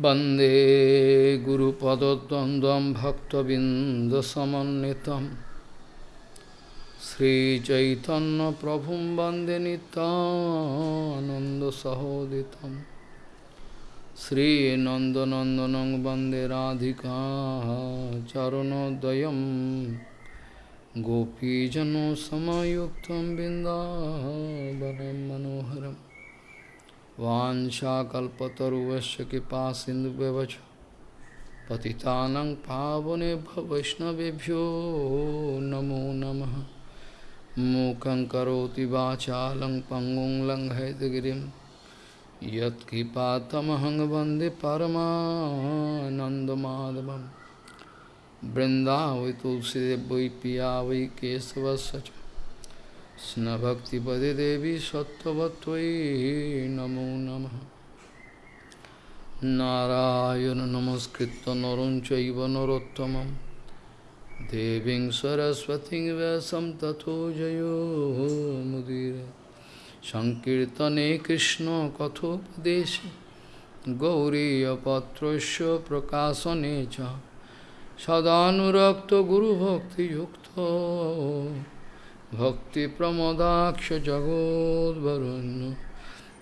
वंदे गुरुपदद्वन्द्वं भक्तबिन्दसमन्वितं। श्रीचैतन्यप्रभुं वंदे नितानन्दसहोदितं श्रीनन्दनन्दनं वंदे राधिका चरणोदयं गोपीजनसमयुक्तं बिन्दावनं मनोहरम्। वाञ्छाकल्पतरुवस्य कृपा सिन्धुव्यवच पतितानं पावनेभ्य वैष्णवेभ्यो नमो नमः। मूकं करोति वाचालं पङ्गुं लङ्घयतगिरिं। यत्कृपातमहं वंदे परमानन्दमाधवं बृन्दावै तुलसीदेव वै पिया वै केशवस्य কৃষ্ণভক্তিপদে দেবী সত্যবত্তই নমো নম। নারায়ণ নমস্কৃত নরং চৈব নরোত্তম দেবীং সরস্বতী ব্যাসম তথো জয়োমুদীর সংকীর্তনে কৃষ্ণ কথোপদেশে। গৌরীপত্রস্য প্রকাশনে চ। সদানুরক্ত গুরুভক্তিযুক্ত। Guru Bhakti Yukta भक्तिप्रमदाक्षजगोद्वरुन्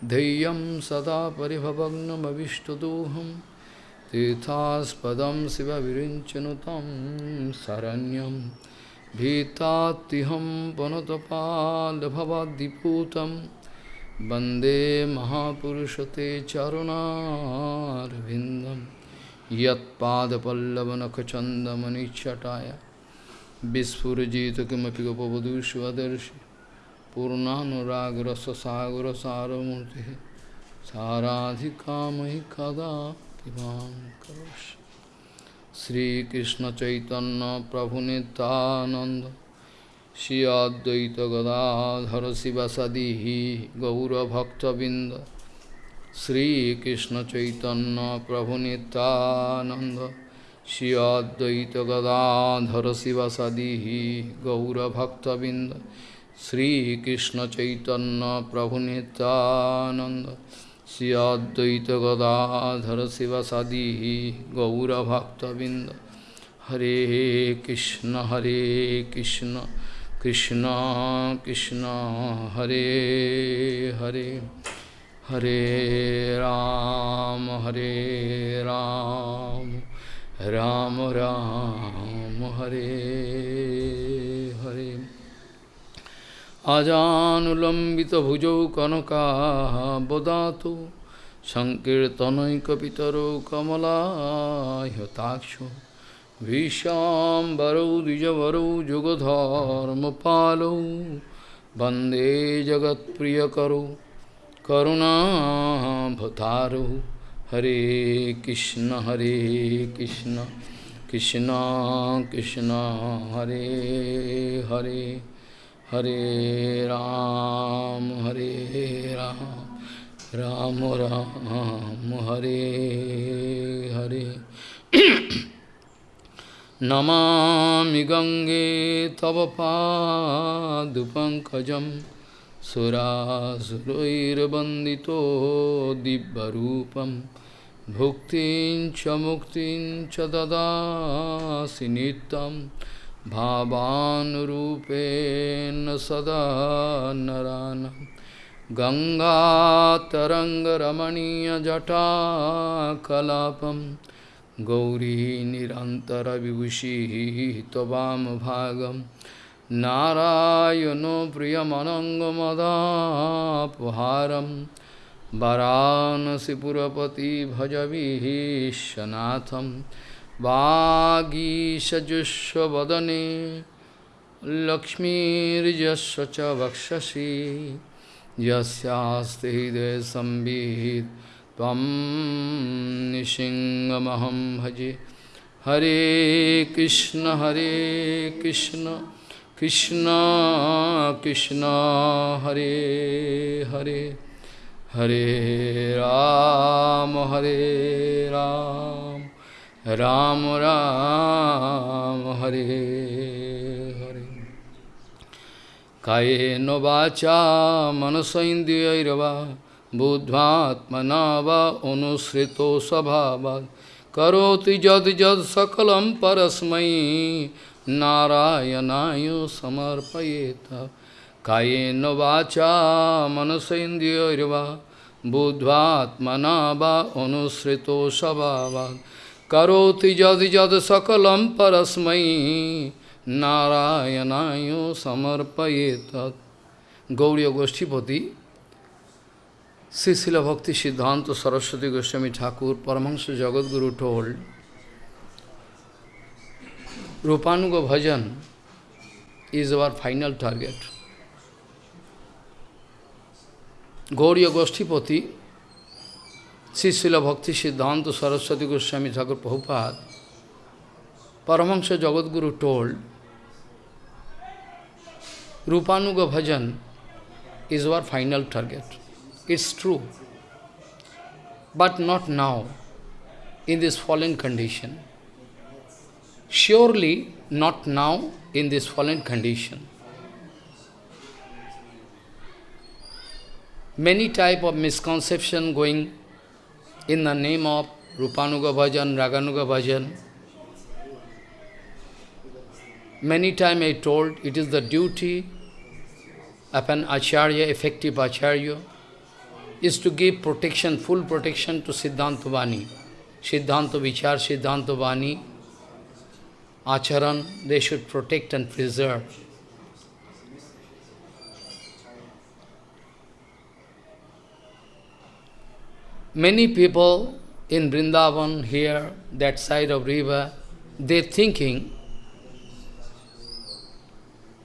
धैर्यं सदा परिभवग्नमविष्टदोहं तीर्थास्पदं शिवविरिञ्चनुतं शरण्यं भीतात्तिहं पनुतपालभवद्दिपूतं वन्दे महापुरुषते चरुणारविन्दं यत्पादपल्लवनखचन्दमनिच्छटाय Vispurjita kimapi gopavadu shivadarshi Purnanuragra sasagara saramurti Saradhikamahi kada kivam karosh Sri Krishna Chaitanya Prabhu Nityananda Shri Advaita Gadadhara Sivasadihi Gaura Bhakta Binda Sri Krishna Chaitanya Prabhu Nityananda Shri Advaita Gadadhara Sivasadihi Gaura Bhakta Binda Sri Krishna Chaitanya Prabhu Nityananda Shri Advaita Gadadhara Sivasadihi Gaura Bhakta Binda Hare Krishna Hare Krishna Krishna Krishna Hare Hare Hare Ram Hare Ram Ram Ram Ram Ram Hare Hare अजानुलम्बितभुजौ कनकाबदातु सङ्कीर्तनैकपितरौ कमलायताक्षो विशाम्बरौ द्विजवरौ जुगधर्मपालौ वन्दे जगत्प्रियकरौ करुणाभतारौ jagat priyakaro karuna bhataro Hare Krishna, Hare Krishna, Krishna Krishna, Hare Hare, Hare Ram, Hare Ram, Ram Ram, Hare Hare. Namami Gange Bhuktin cha muktin cha dadasi nitam Bhavanurupena sada narana. Ganga taranga ramaniya jata kalapam. Gauri nirantara vibhushi tavam bhagam. Narayano Priyamanangamadapuharam Varanasipurapati Bhajavishanatham Vagishajushavadane Lakshmirjasya cha Vakshashi Yasyaste hide sambhid Tvam nishingamaham bhaji Hare Krishna Hare Krishna Krishna Krishna Hare Hare Hare Ram Hare Ram Ram Ram Hare Hare Kayeno vacha manasaindriyairava बुद्ध्वात्मना वा अनुसृतो स्वभावात् करोति यद् यद् सकलं परस्मै नारायणाय समर्पयेत कायेन वाचा मनसेन्द्रियैर्वा बुद्ध्वात्मना वा अनुसृतो स्वभावात् करोति यद् यद् सकलं परस्मै नारायणाय समर्पयेत Gauri गोष्ठीपति Srila Bhakti Siddhanta Saraswati Goswami Thakur, Paramahansa Jagadguru told, Rupanuga Bhajan is our final target. Gauriya Goshtipati, Srila Bhakti Siddhanta Saraswati Goswami Thakur Prabhupada, Paramahansa Jagadguru told, Rupanuga Bhajan is our final target. It's true. But not now, in this fallen condition. Surely not now in this fallen condition. Many type of misconception going in the name of Rupanuga Bhajan, Raganuga Bhajan. Many time I told it is the duty of an Acharya, effective Acharya, is to give protection, full protection to Siddhanta Vani. Siddhanta Vichar, Siddhanta Vani, Acharan, they should protect and preserve. Many people in Vrindavan here, that side of river, they thinking,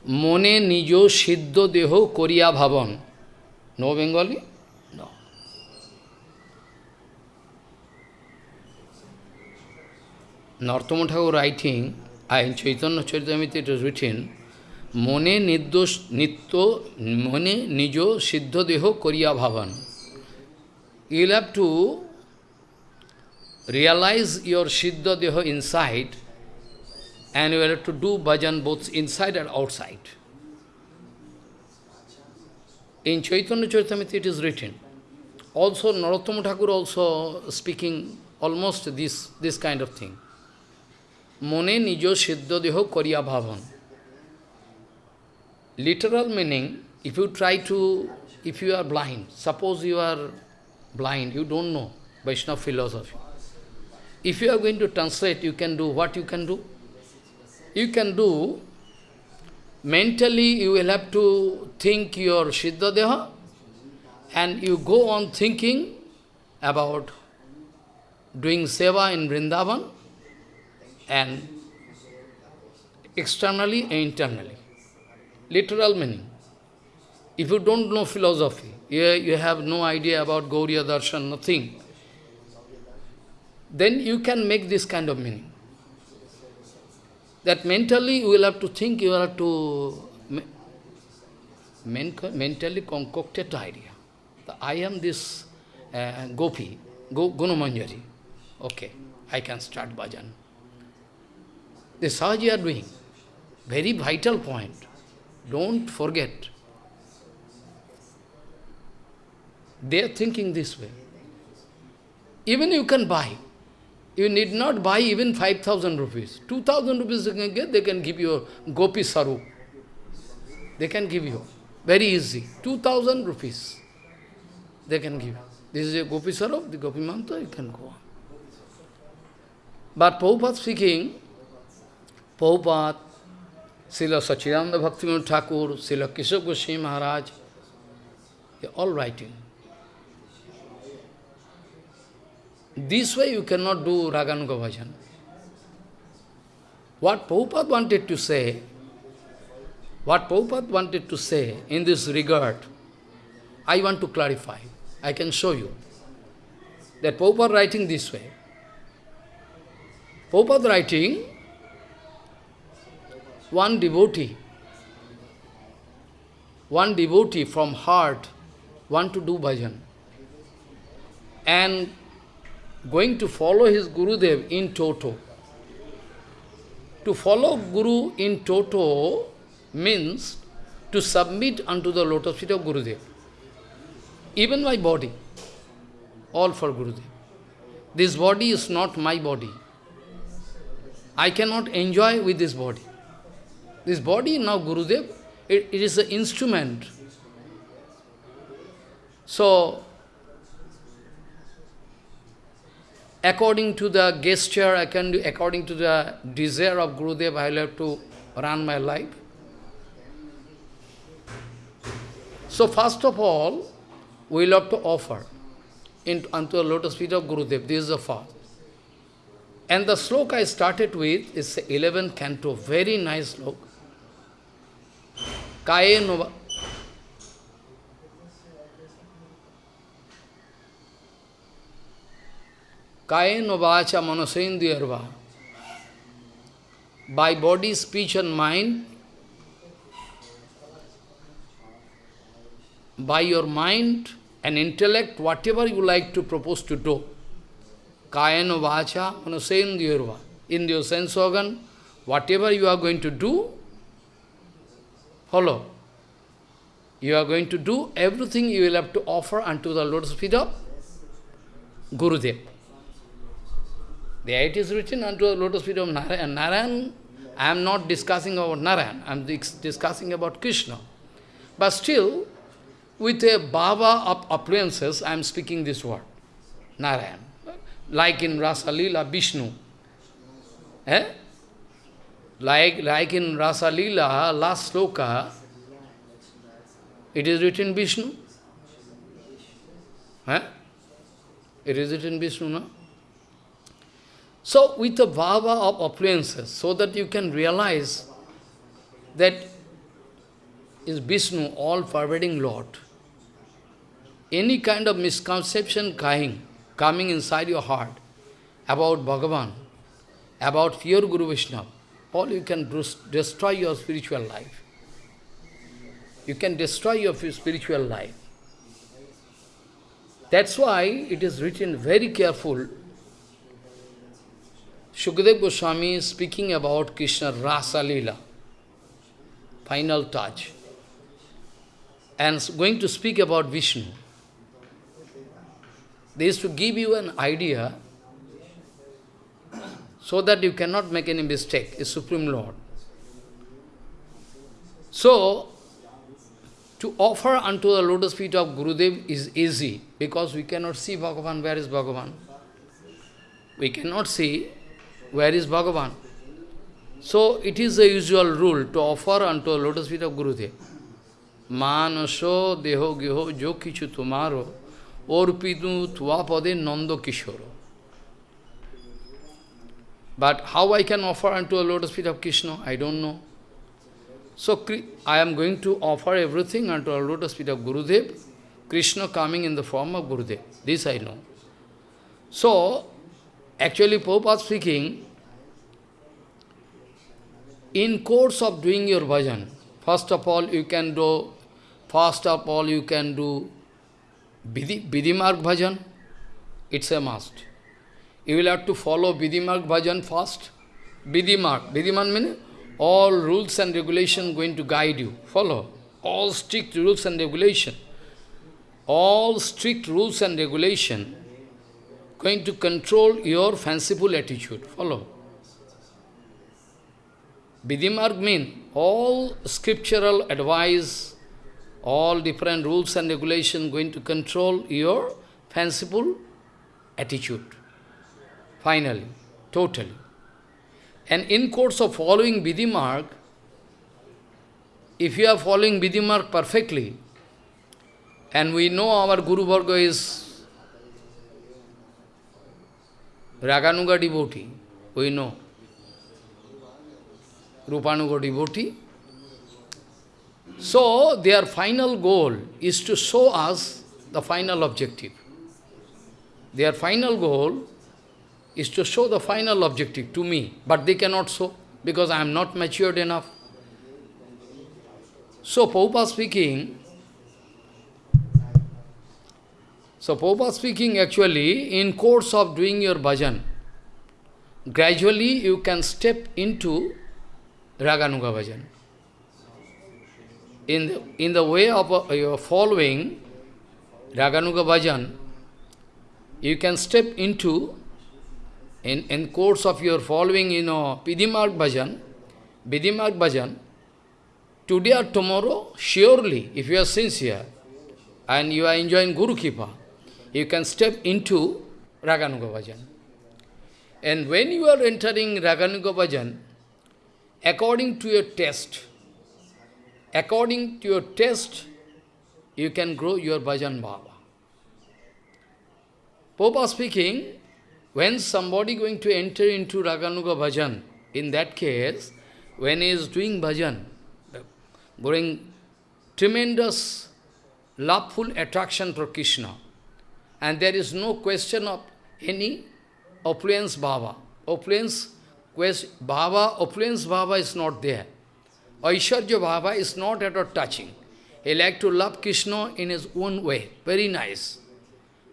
Mone nijo siddho deho koriya bhavan. No Bengali? Narottam Thakur writing, in Chaitanya Charitamrita it is written, Mone niddosh nitto mone nijo siddho deho koriya bhavan. you'll have to realize your Siddha Deho inside and you will have to do bhajan both inside and outside. In Chaitanya Charitamrita it is written. Also Narottama Thakur also speaking almost this, this kind of thing. Mone nijo siddha deho kariya bhavan. Literal meaning, if you try to, if you are blind, suppose you are blind you don't know Vaishnava philosophy if you are going to translate you can do what you can do you can do mentally you will have to think your Siddha Deha and you go on thinking about doing seva in Vrindavan and externally and internally. Literal meaning. If you don't know philosophy, you, you have no idea about Gauriya Darshan, nothing, then you can make this kind of meaning. That mentally you will have to think, you will have to mentally concocted idea. The, I am this uh, Gopi, Go, Gunamanjari. Okay, I can start bhajan. This is are doing. Very vital point. Don't forget. They are thinking this way. Even you can buy. You need not buy even 5,000 rupees. 2,000 rupees you can get, they can give you a Gopi Saru. They can give you. Very easy. 2,000 rupees. They can give. This is a Gopi Saru, the Gopi Mantra, you can go on. But Prabhupada speaking, Prabhupada, Srila Sachidananda Bhaktivinoda Thakur, Srila Keshav Goswami Maharaj, they all writing. This way you cannot do Raganuga Bhajan. What Prabhupada wanted to say, what Prabhupada wanted to say in this regard, I want to clarify. I can show you. That Prabhupada writing this way. Prabhupada writing, one devotee, one devotee from heart want to do bhajan and going to follow his Gurudev in toto. To follow Guru in toto means to submit unto the lotus feet of Gurudev. even my body, all for Gurudev. This body is not my body. I cannot enjoy with this body. This body now Gurudev, it, it is an instrument. So, according to the gesture, I can do, according to the desire of Gurudev, I will have to run my life. So first of all, we will have to offer in, unto the lotus feet of Gurudev. This is the first. And the sloka I started with is the 11th canto, very nice sloka. Nova. Kaye novacha manasendiyarva. By body, speech and mind, by your mind and intellect, whatever you like to propose to do. Kayana vacha manasendiyarva. In your sense organ, whatever you are going to do, follow. You are going to do everything you will have to offer unto the lotus feet of Gurudev. There it is written unto the lotus feet of Narayan. Narayan, I am not discussing about Narayan, I am discussing about Krishna. But still, with a bhava of appliances, I am speaking this word, Narayan. Like in Rasa Lila, Vishnu. Eh? Like, like in Rasa Lila, last sloka, it is written Vishnu. Eh? It is written Vishnu, no? So, with the bhava of appliances, so that you can realize that is Vishnu, all-pervading Lord any kind of misconception coming, coming inside your heart about Bhagavan, about pure Guru Vishnu, all you can destroy your spiritual life. You can destroy your spiritual life. That's why it is written very careful. Shukadev Goswami is speaking about Krishna Rasa Lila, final touch, and going to speak about Vishnu. This to give you an idea so that you cannot make any mistake, is Supreme Lord. So, to offer unto the lotus feet of Gurudev is easy, because we cannot see Bhagavan, where is Bhagavan? We cannot see where is Bhagavan. So, it is the usual rule to offer unto lotus feet of Gurudev. Manaso deho geho jo kichu tumaro Orpidu Tvapade Nanda Kishoro. But how I can offer unto a lotus feet of Krishna, I don't know. So I am going to offer everything unto a lotus feet of Gurudev, Krishna coming in the form of Gurudev. This I know. So, actually Prabhupada speaking, in course of doing your bhajan, first of all you can do, first of all you can do Vidimarg bhajan, it's a must. You will have to follow Vidimarg bhajan first. Vidimarg, Vidimarg means all rules and regulation going to guide you. Follow. All strict rules and regulation. All strict rules and regulation going to control your fanciful attitude. Follow. Vidimarg means all scriptural advice, all different rules and regulations going to control your fanciful attitude. Finally, totally. And in course of following Vidimarg, if you are following Vidimarg perfectly, and we know our Guru Varga is Raganuga devotee, we know. Rupanuga devotee, so, their final goal is to show us the final objective. Their final goal is to show the final objective to me, but they cannot show because I am not matured enough. So, Prabhupada speaking, so Prabhupada speaking actually, in course of doing your bhajan, gradually you can step into Raganuga bhajan. In the, in the way of uh, your following Raganuga Bhajan, you can step into, in, in course of your following, you know, Vidimarg Bhajan, Vidimarg Bhajan, today or tomorrow, surely, if you are sincere, and you are enjoying Guru Kripa, you can step into Raganuga Bhajan. And when you are entering Raganuga Bhajan, according to your test, according to your test, you can grow your bhajan bhava. Popa speaking, when somebody going to enter into Raganuga bhajan, in that case, when he is doing bhajan, bring tremendous loveful attraction for Krishna, and there is no question of any opulence bhava. Opulence bhava, opulence bhava is not there. Aishwarya bhava is not at all touching. He like to love Krishna in his own way, very nice,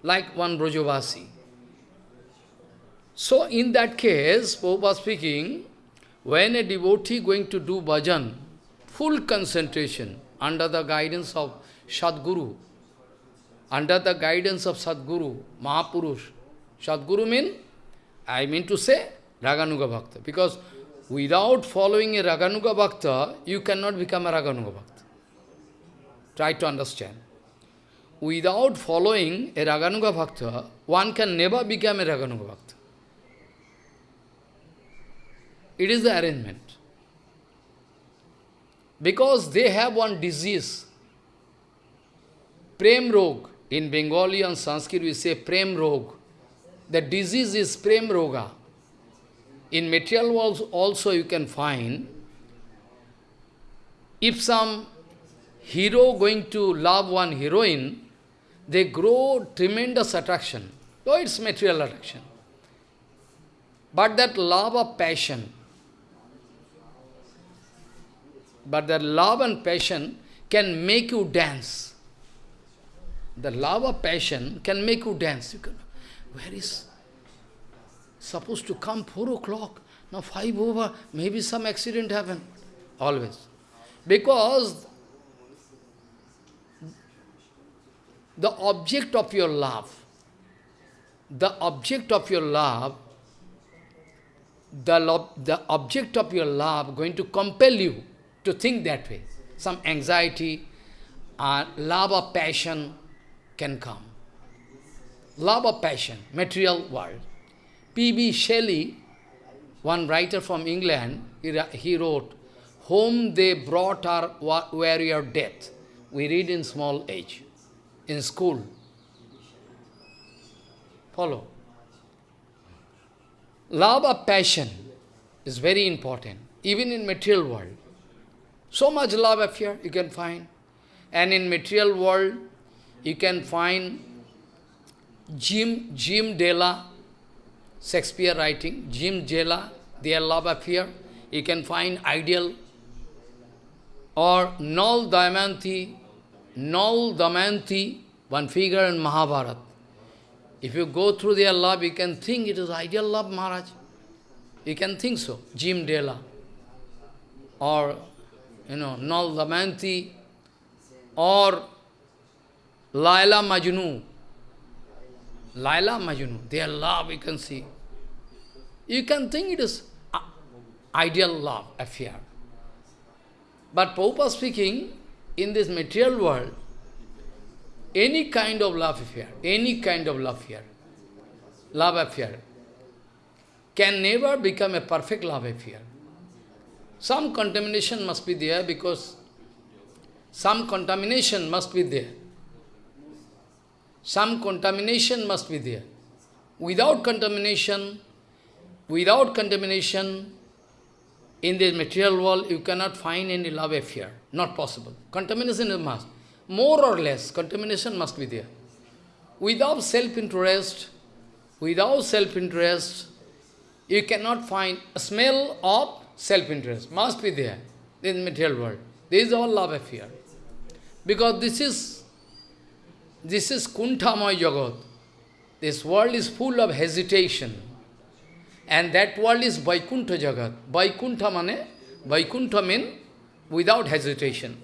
like one Brajavasi. So in that case, Prabhupada speaking, when a devotee going to do bhajan, full concentration, under the guidance of Sadguru, under the guidance of Sadguru, Mahapurush. Sadguru mean, I mean to say, Raganuga Bhakta. Because without following a Raganuga Bhakta, you cannot become a Raganuga Bhakta. Try to understand. Without following a Raganuga Bhakta, one can never become a Raganuga Bhakta. It is the arrangement. Because they have one disease, Prem Rog. In Bengali and Sanskrit we say Prem Rog. The disease is Prem Roga. In material world also you can find, if some hero going to love one heroine, they grow tremendous attraction. Though it's material attraction. But that love of passion, but that love and passion can make you dance. The love of passion can make you dance. You can, where is supposed to come 4 o'clock, now 5 over, maybe some accident happened. Always. Because the object of your love, the object of your love, the, lo the object of your love going to compel you to think that way. Some anxiety, uh, love or passion can come. Love or passion, material world. P.B. Shelley, one writer from England, he, wrote, Home they brought our warrior death. We read in small age in school. Follow. Love of passion is very important, even in material world. So much love affair you can find. And in material world, you can find Jim, Jim Della, Shakespeare writing, Jim Della, their love affair. You can find ideal. Or Nal Damayanti, Nal Damayanti, one figure in Mahabharata. If you go through their love, you can think it is ideal love, Maharaj. You can think so. Jim Della. Or, you know, Nal Damayanti. Or Laila Majnu. Laila Majnu. Their love, you can see. You can think it is ideal love affair. But Prabhupada speaking, in this material world, any kind of love affair, any kind of love affair, love affair, can never become a perfect love affair. Some contamination must be there because some contamination must be there. Some contamination must be there. Without contamination, without contamination, in this material world, you cannot find any love affair. Not possible. Contamination is must. More or less, contamination must be there. Without self-interest, without self-interest, you cannot find a smell of self-interest. Must be there in the material world. This is all love affair. Because this is, this is Kunthamay Jagat. This world is full of hesitation. And that world is Vaikuntha Jagat. Vaikuntha mane, Vaikuntha means without hesitation.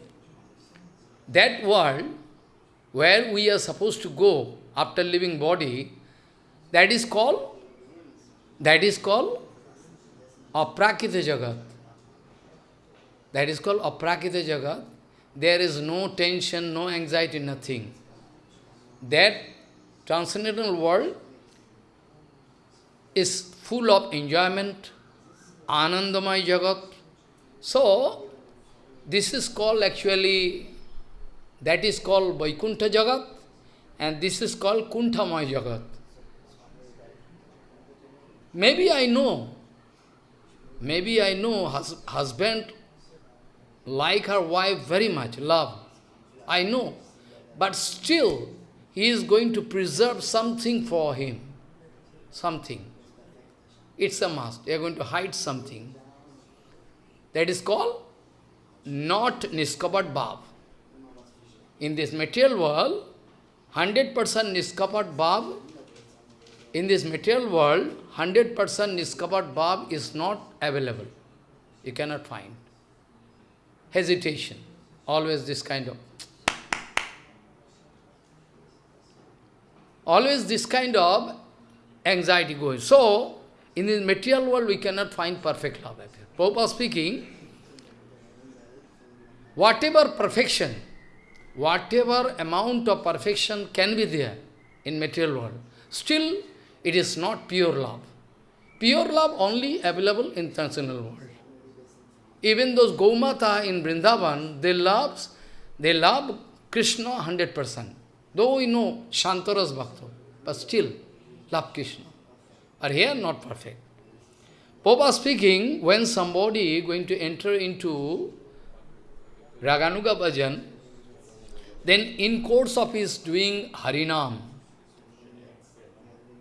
That world, where we are supposed to go after leaving body, that is called, that is called Aprakrita Jagat. That is called Aprakrita Jagat. There is no tension, no anxiety, nothing. That transcendental world is full of enjoyment, Anandamay Jagat. So, this is called actually, that is called Vaikuntha Jagat, and this is called Kunthamay Jagat. Maybe I know, maybe I know hus husband like her wife very much, love. I know. But still, he is going to preserve something for him. Something. It's a must. They are going to hide something. That is called not Niskapat Bhav. In this material world, 100% Niskapat Bhav, in this material world, 100% Niskapat Bhav is not available. You cannot find. Hesitation. Always this kind of. Always this kind of anxiety going. So, in this material world, we cannot find perfect love. Prabhupada speaking, whatever perfection, whatever amount of perfection can be there in material world, still it is not pure love. Pure love only available in transcendental world. Even those Gaumata in Vrindavan, they love, they love Krishna 100%. Though we know Shantaras Bhakta, but still love Krishna. Are here not perfect. Papa speaking, when somebody going to enter into Raganuga Bhajan, then in course of his doing Harinam,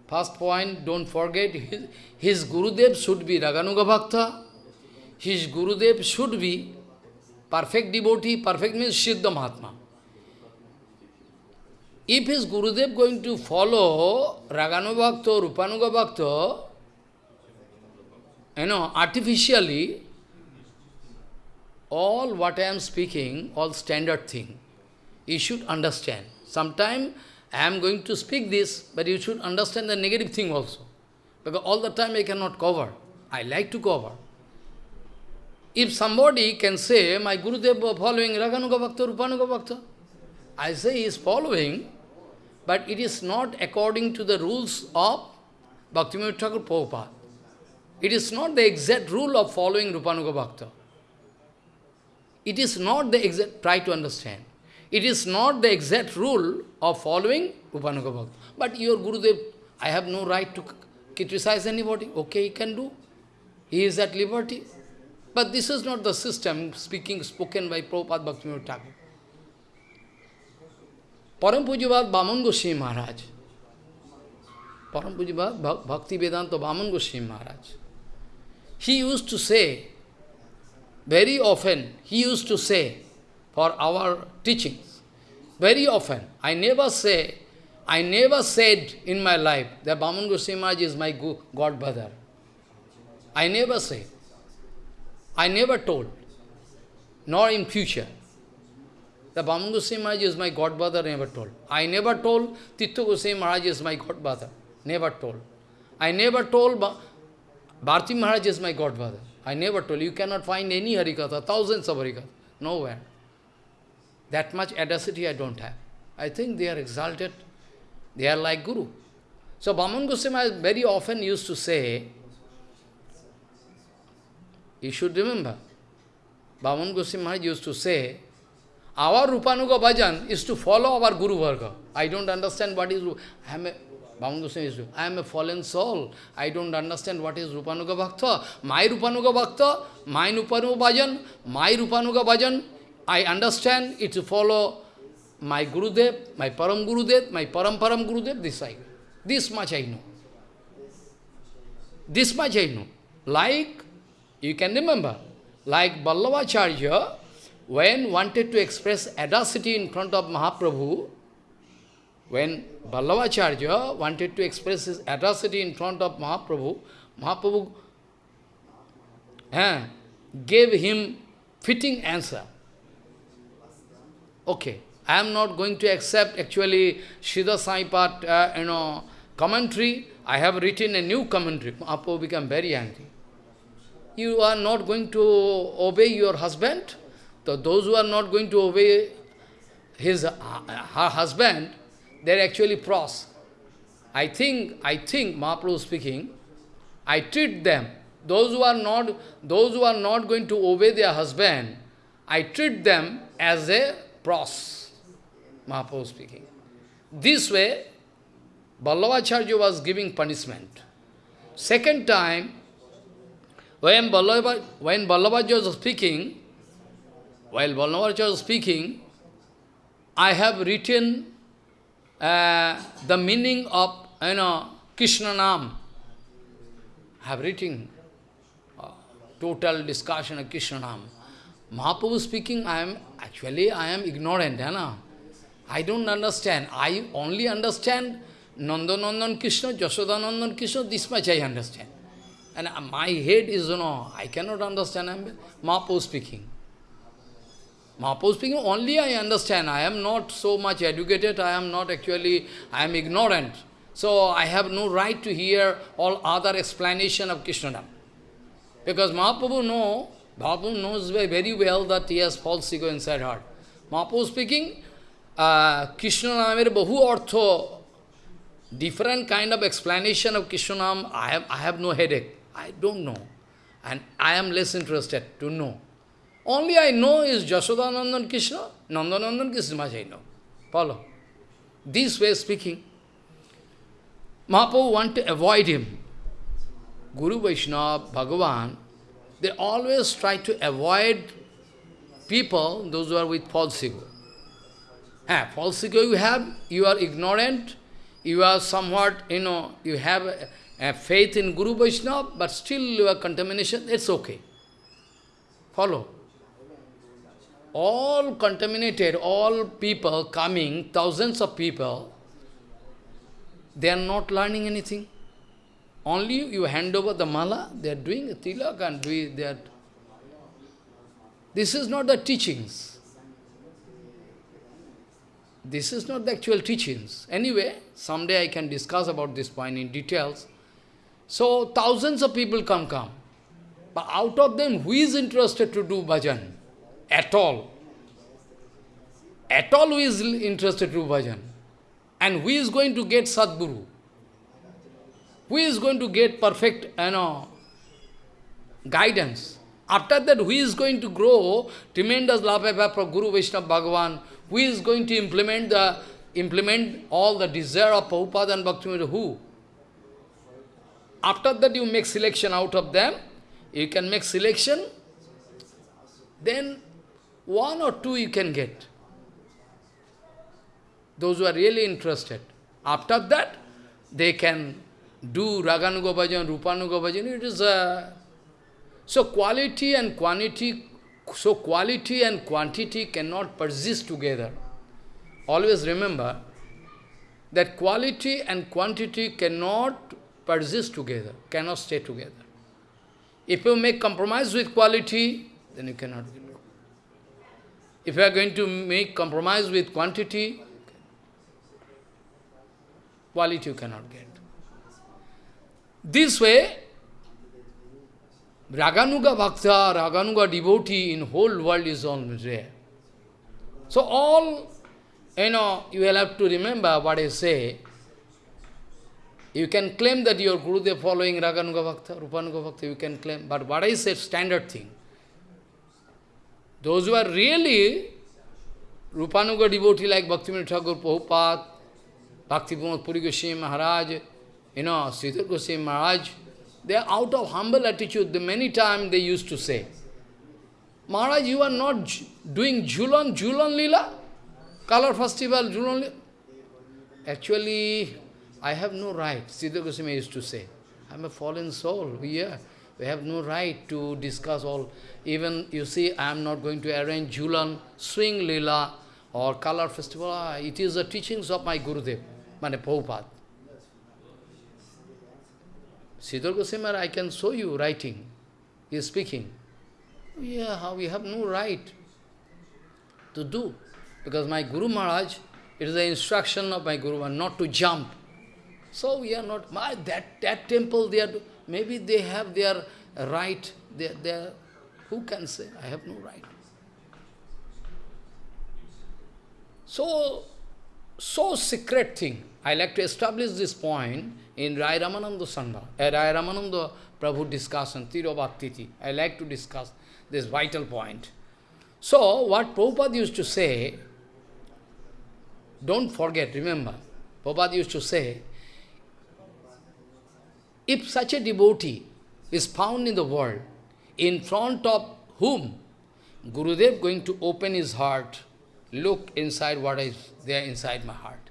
first point, don't forget, his, his Gurudev should be Raganuga Bhakta, his Gurudev should be perfect devotee, perfect means Siddha Mahatma. If his Gurudev going to follow Raganuga Bhakta, Rupanuga Bhakta, you know, artificially, all what I am speaking, all standard thing, you should understand. Sometime I am going to speak this, but you should understand the negative thing also. Because all the time I cannot cover. I like to cover. If somebody can say, my Gurudev following Raganuga Bhakta, Rupanuga Bhakta, I say he is following, but it is not according to the rules of Bhaktivinoda Thakur Prabhupada. It is not the exact rule of following Rupanuga Bhakta. It is not the exact, try to understand. It is not the exact rule of following Rupanuga Bhakta. But your Gurudev, I have no right to criticize anybody. Okay, he can do. He is at liberty. But this is not the system speaking spoken by Prabhupada Bhaktivinoda Thakur. Param Pujavad Bhaman Goswami Maharaj. Param Pujavad Bhakti Vedanta Bhaman Goswami Maharaj. He used to say, very often, he used to say, for our teachings, very often, I never say, I never said in my life that Bhaman Goswami Maharaj is my God brother. I never say. I never told, nor in future. The Bhaman Goswami Maharaj is my godfather, never told. I never told Tittu Goswami Maharaj is my godfather. never told. I never told ba Bharti Maharaj is my godfather. I never told. You cannot find any Harikatha, thousands of Harikatha, nowhere. That much audacity I don't have. I think they are exalted, they are like Guru. So Bhaman Goswami very often used to say, you should remember, Bhaman Goswami Maharaj used to say, our Rupanuga bhajan is to follow our Guru Varga. I don't understand what is I am a is I am a fallen soul. I don't understand what is Rupanuga Bhakta. My Rupanuga Bhakta, my Rupanuga bhajan, my Rupanuga bhajan, I understand it to follow my Gurudev, my Param Gurudev, my Param Param Gurudev, this I This much I know. This much I know. Like, you can remember, like Vallabhacharya, when wanted to express audacity in front of Mahaprabhu, when Vallabhacharya wanted to express his audacity in front of Mahaprabhu, Mahaprabhu eh, gave him fitting answer. Okay, I am not going to accept actually Siddha Saipat, uh, you know, commentary. I have written a new commentary. Mahaprabhu became very angry. You are not going to obey your husband? So those who are not going to obey his uh, her husband, they're actually pros. I think, I think, Mahaprabhu speaking, I treat them, those who are not, those who are not going to obey their husband, I treat them as a pros. Mahaprabhu speaking. This way, Vallabhacharya was giving punishment. Second time, when Vallabhacharya was speaking, while Vallabhacharya was speaking, I have written uh, the meaning of, you know, Krishna Nam. I have written uh, total discussion of Krishna Nam. Mahaprabhu speaking, I am, actually I am ignorant, you know. I don't understand. I only understand Nandanandan Krishna, Jashodanandan Krishna, this much I understand. And my head is, you know, I cannot understand. I am Mahaprabhu speaking. Mahaprabhu speaking, only I understand. I am not so much educated, I am not actually, I am ignorant. So I have no right to hear all other explanation of Krishna. Because Mahaprabhu know, Mahaprabhu knows very well that he has false ego inside heart. Mahaprabhu speaking, uh, Krishna namer bahu artho, different kind of explanation of Krishna Nam, I have, I have no headache. I don't know. And I am less interested to know. Only I know is Jashodanandan Krishna, Nandanandan Krishna I know. Follow. This way speaking, Mahaprabhu want to avoid him. Guru Vaishnava, Bhagavan, they always try to avoid people, those who are with false ego. Ah, false ego you have, you are ignorant, you are somewhat, you know, you have a, a faith in Guru Vaishnava, but still you are contamination, it's okay. Follow all contaminated, all people coming, thousands of people, they are not learning anything. Only you hand over the mala, they are doing a tilak and doing that. This is not the teachings. This is not the actual teachings. Anyway, someday I can discuss about this point in details. So, thousands of people come, come. But out of them, who is interested to do bhajan? At all. At all who is interested to bhajan. And who is going to get Sadguru? Who is going to get perfect you know, guidance? After that, who is going to grow tremendous love for Guru Vaishnava Bhagavan? Who is going to implement the implement all the desire of Prabhupada and Bhaktivinoda? Who? After that, you make selection out of them. You can make selection. Then one or two you can get. Those who are really interested. After that, they can do Raganuga bhajan, Rupanuga bhajan. It is a... So quality and quantity, so quality and quantity cannot persist together. Always remember that quality and quantity cannot persist together, cannot stay together. If you make compromise with quality, then you cannot if you are going to make compromise with quantity, quality you cannot get. This way, Raganuga Bhakta, Raganuga devotee in whole world is always there. So all, you know, you will have to remember what I say. You can claim that your Gurudev following Raganuga Bhakta, Rupanuga Bhakta, you can claim. But what I say, standard thing. Those who are really Rupanuga devotee like Bhaktivinoda Thakur, Prabhupada, Bhakti Puri Goswami Maharaj, you know, Sridhar Goswami Maharaj, they are out of humble attitude. Many times they used to say, Maharaj, you are not doing Julan, Julan Lila? Color festival, Julan Lila? Actually, I have no right, Sridhar Goswami used to say. I am a fallen soul here. We have no right to discuss all. Even, you see, I am not going to arrange Julan, swing lila, or color festival. Ah, it is the teachings of my Gurudev, Mane Prabhupada. Sridhar Goswami, I can show you writing. He is speaking. Yeah, we have no right to do. Because my Guru Maharaj, it is the instruction of my Guru Maharaj not to jump. So we are not, my, that, that temple, they are, maybe they have their right, they, they who can say, I have no right. So, so secret thing. I like to establish this point in Rai Ramananda Sangha, uh, Rai Ramananda Prabhu discussion, Tirobhaktiti. I like to discuss this vital point. So, what Prabhupada used to say, don't forget, remember, Prabhupada used to say, if such a devotee is found in the world, in front of whom Gurudev going to open his heart, look inside what is there inside my heart.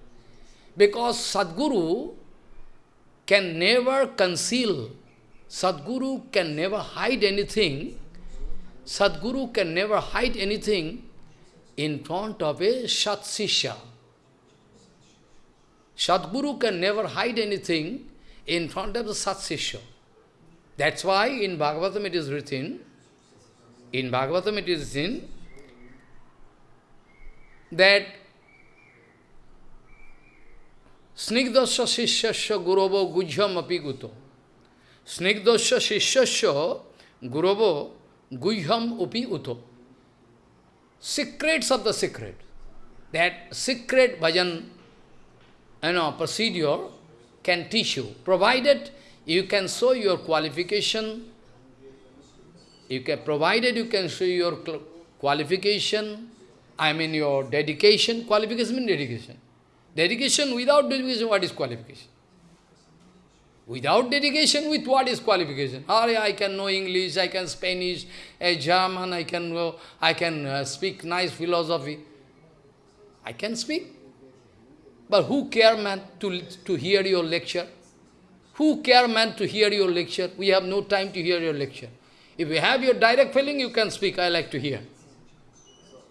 Because Sadguru can never conceal, Sadguru can never hide anything, Sadguru can never hide anything in front of a Sat Sisha. Sadguru can never hide anything in front of the Sat. That's why in Bhagavatam it is written, in Bhagavatam it is written, that Snigdasya Shishyasya Gurovo Gujham Apiguto. Snigdasya Shishyasya Gurovo Gujham Upi Uto. Secrets of the secret. That secret bhajan you know, procedure can teach you, provided you can show your qualification, you can, provided you can show your qualification, I mean your dedication, qualification means dedication. Dedication without dedication, what is qualification? Without dedication, with what is qualification? Oh, I can know English, I can Spanish, a German, I can I can uh, speak nice philosophy. I can speak. But who care, man, to, to hear your lecture? Who care, man, to hear your lecture? We have no time to hear your lecture. If you have your direct feeling, you can speak, I like to hear.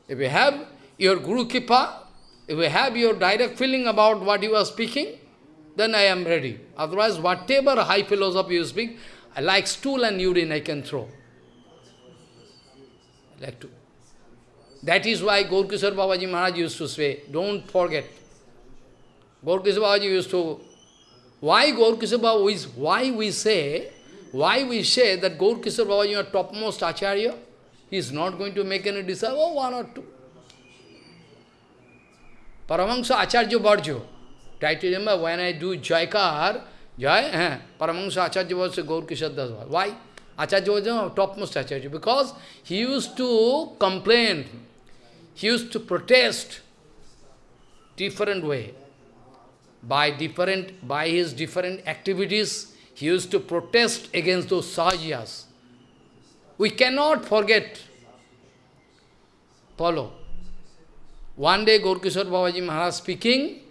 If you have your Guru Kripa, if you have your direct feeling about what you are speaking, then I am ready. Otherwise, whatever high philosophy you speak, I like stool and urine I can throw. I like to. That is why Gaurkishore Babaji Maharaj used to say, don't forget. Gaurkishore Babaji used to, why Gaurkishore Babaji, why we say, why we say that Babaji is topmost Acharya? He is not going to make any disciple, oh, one or two. Paramahansa Acharya Bharjo. Try to remember when I do Jaikar, Jai, eh, Paramahansa Acharya was Gaur Kishore Das. Why? Acharya was the topmost Acharya. Because he used to complain, he used to protest different way. By different, by his different activities, he used to protest against those sahajas. We cannot forget. Follow. One day Gaurkishore Babaji Maharaj speaking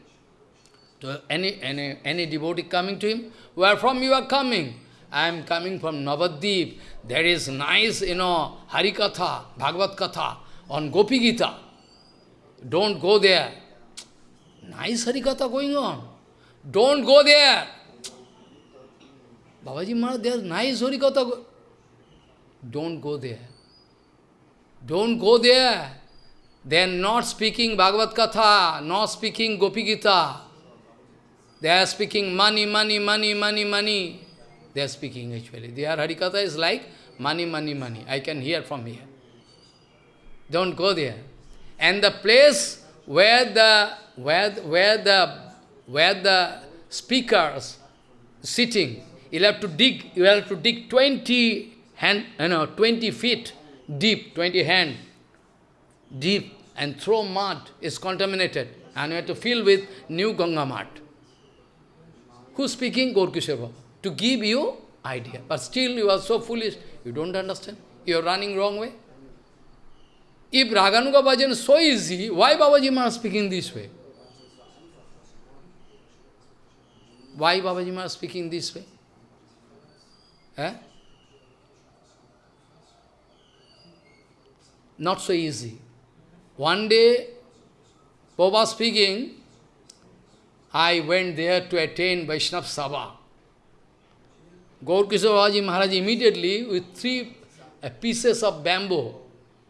to any, any, any devotee coming to him, where from you are coming? I am coming from Navadip. There is nice, you know, Harikatha, Bhagavad Katha on Gopi Gita. Don't go there. Nice Harikatha going on. Don't go there. Babaji Maharaj, there is nice Harikatha. Don't go there. Don't go there. They are not speaking Bhagavad Katha, not speaking Gopi Gita. They are speaking money, money, money, money, money. They are speaking actually. Their Harikatha is like money, money, money. I can hear from here. Don't go there. And the place where the where where the where the speakers sitting, you have to dig. You have to dig twenty hand, you know, 20 feet deep, 20 hand deep, and throw mud is contaminated. And you have to fill with new Ganga mud. Who's speaking? Gaurkishore To give you idea. But still you are so foolish, you don't understand. You are running wrong way. If Raganuga Bhajan is so easy, why Babaji Maharaj speaking this way? Why Babaji Maharaj speaking this way? Eh? Not so easy. One day, Baba speaking, I went there to attain Vaishnav Sabha. Gaurkishore Maharaj immediately with three uh, pieces of bamboo,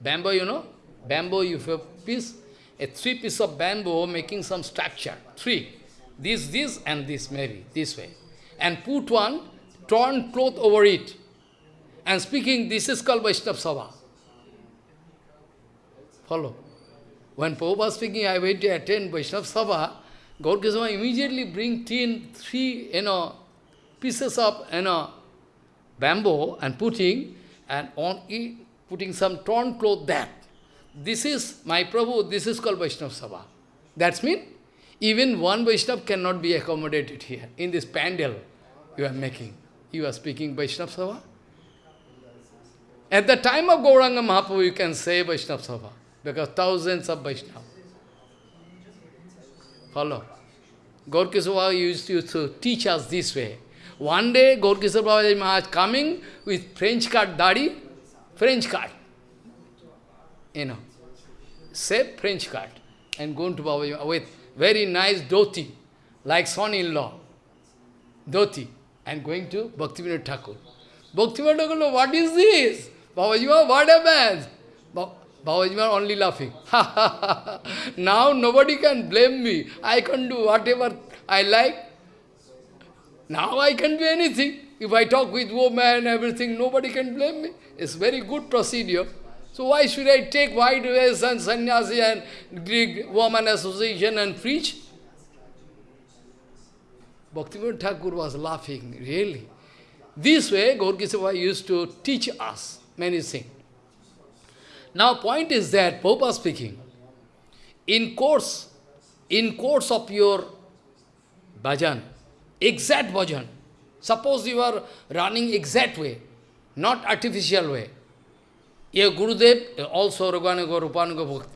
bamboo you know, bamboo you have piece, a three piece of bamboo making some structure. Three. This, this, and this maybe, this way. And put one torn cloth over it. And speaking, this is called Vaishnav Sabha. Follow. When Prabhupada was speaking, I went to attend Vaishnav Sabha, Gaur immediately bring tin, three, you know, pieces of, you know, bamboo and putting, and on it, putting some torn cloth there. This is, my Prabhu, this is called Vaishnav Sabha. That's mean, even one Vaishnav cannot be accommodated here, in this pandal you are making. You are speaking Vaishnav Sabha. At the time of Gauranga Mahaprabhu, you can say Vaishnav Sabha, because thousands of Vaishnava. Follow. Gaurkisava used to teach us this way. One day, Babaji Maharaj coming with French cut dadi, French cut. You know, say French cut. And going to Babaji with very nice dhoti, like son-in-law, dhoti, and going to Bhaktivinoda Thakur. Bhaktivinoda Thakur, what is this? Babaji, what happens? Babaji only laughing. now nobody can blame me. I can do whatever I like. Now I can do anything. If I talk with woman, everything, nobody can blame me. It's very good procedure. So why should I take white dress and sannyasi and Greek woman association and preach? Bhaktivinoda Thakur was laughing, really. This way, Gaurkisava used to teach us many things. Now, point is that, Popa speaking, in course, in course of your bhajan, exact bhajan. Suppose you are running exact way, not artificial way. Your Gurudev, also Raganuga, Rupanuga Bhakti,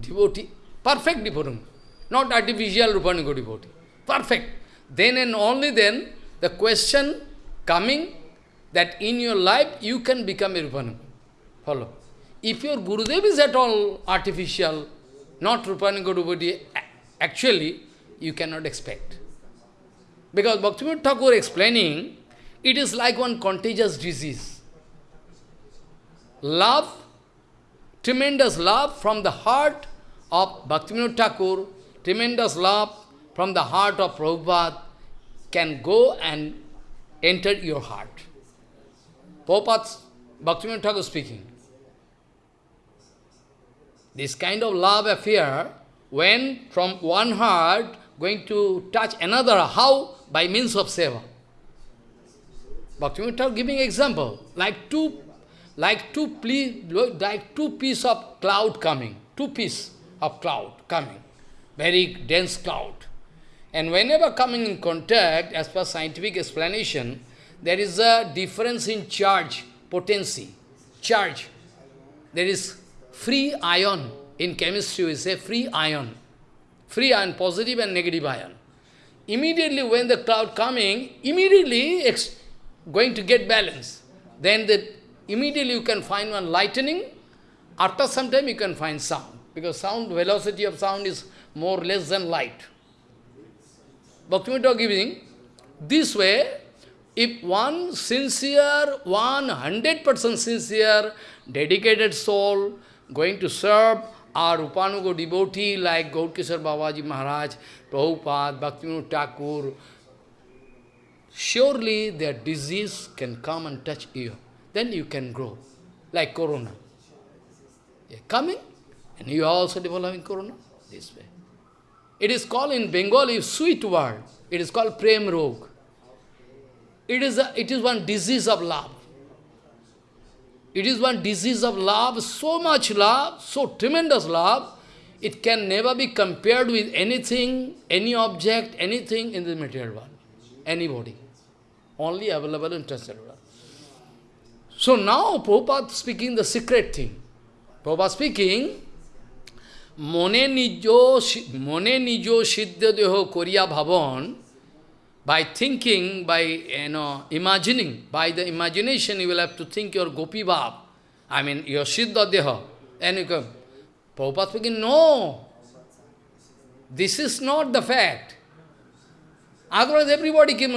devotee, perfect devotee, not artificial Rupanuga devotee, perfect. Then and only then, the question coming that in your life you can become a Rupanuga. Follow. If your Gurudev is at all artificial, not Rupanuga devotee, actually, you cannot expect. Because Bhaktivinoda Thakur explaining, it is like one contagious disease. Love, tremendous love from the heart of Bhaktivinoda Thakur, tremendous love from the heart of Prabhupada can go and enter your heart. Prabhupada, Bhaktivinoda Thakur speaking. This kind of love affair, when from one heart going to touch another, how? By means of seva. Bhaktivinoda giving example, like two, like two, like two piece of cloud coming, two piece of cloud coming, very dense cloud. And whenever coming in contact, as per scientific explanation, there is a difference in charge, potency, charge. There is free ion. In chemistry, we say free ion. Free ion, positive and negative ion. Immediately when the cloud coming, immediately going to get balance. Then the, immediately you can find one lightning. After some time you can find sound. Because sound, velocity of sound is more or less than light. Bhaktivinoda giving, this way, if one sincere, one hundred percent sincere, dedicated soul, going to serve our Upanuga devotee like Gaurkishore Babaji Maharaj, Prabhupada, Bhaktivinoda Thakur, surely their disease can come and touch you. Then you can grow, like corona. You're coming, and you are also developing corona this way. It is called in Bengali sweet word. It is called Prem Rog. It is, a, it is one disease of love. It is one disease of love, so much love, so tremendous love, it can never be compared with anything, any object, anything in the material world. Anybody. Only available in transcendental. So now Prabhupada speaking the secret thing. Prabhupada speaking, Mone nijo, mone nijo siddha deho koriya bhavan, by thinking, by you know, imagining, by the imagination you will have to think your gopi bhav, I mean your siddha deha, and you come. Prabhupada speaking, no, this is not the fact. Otherwise everybody can,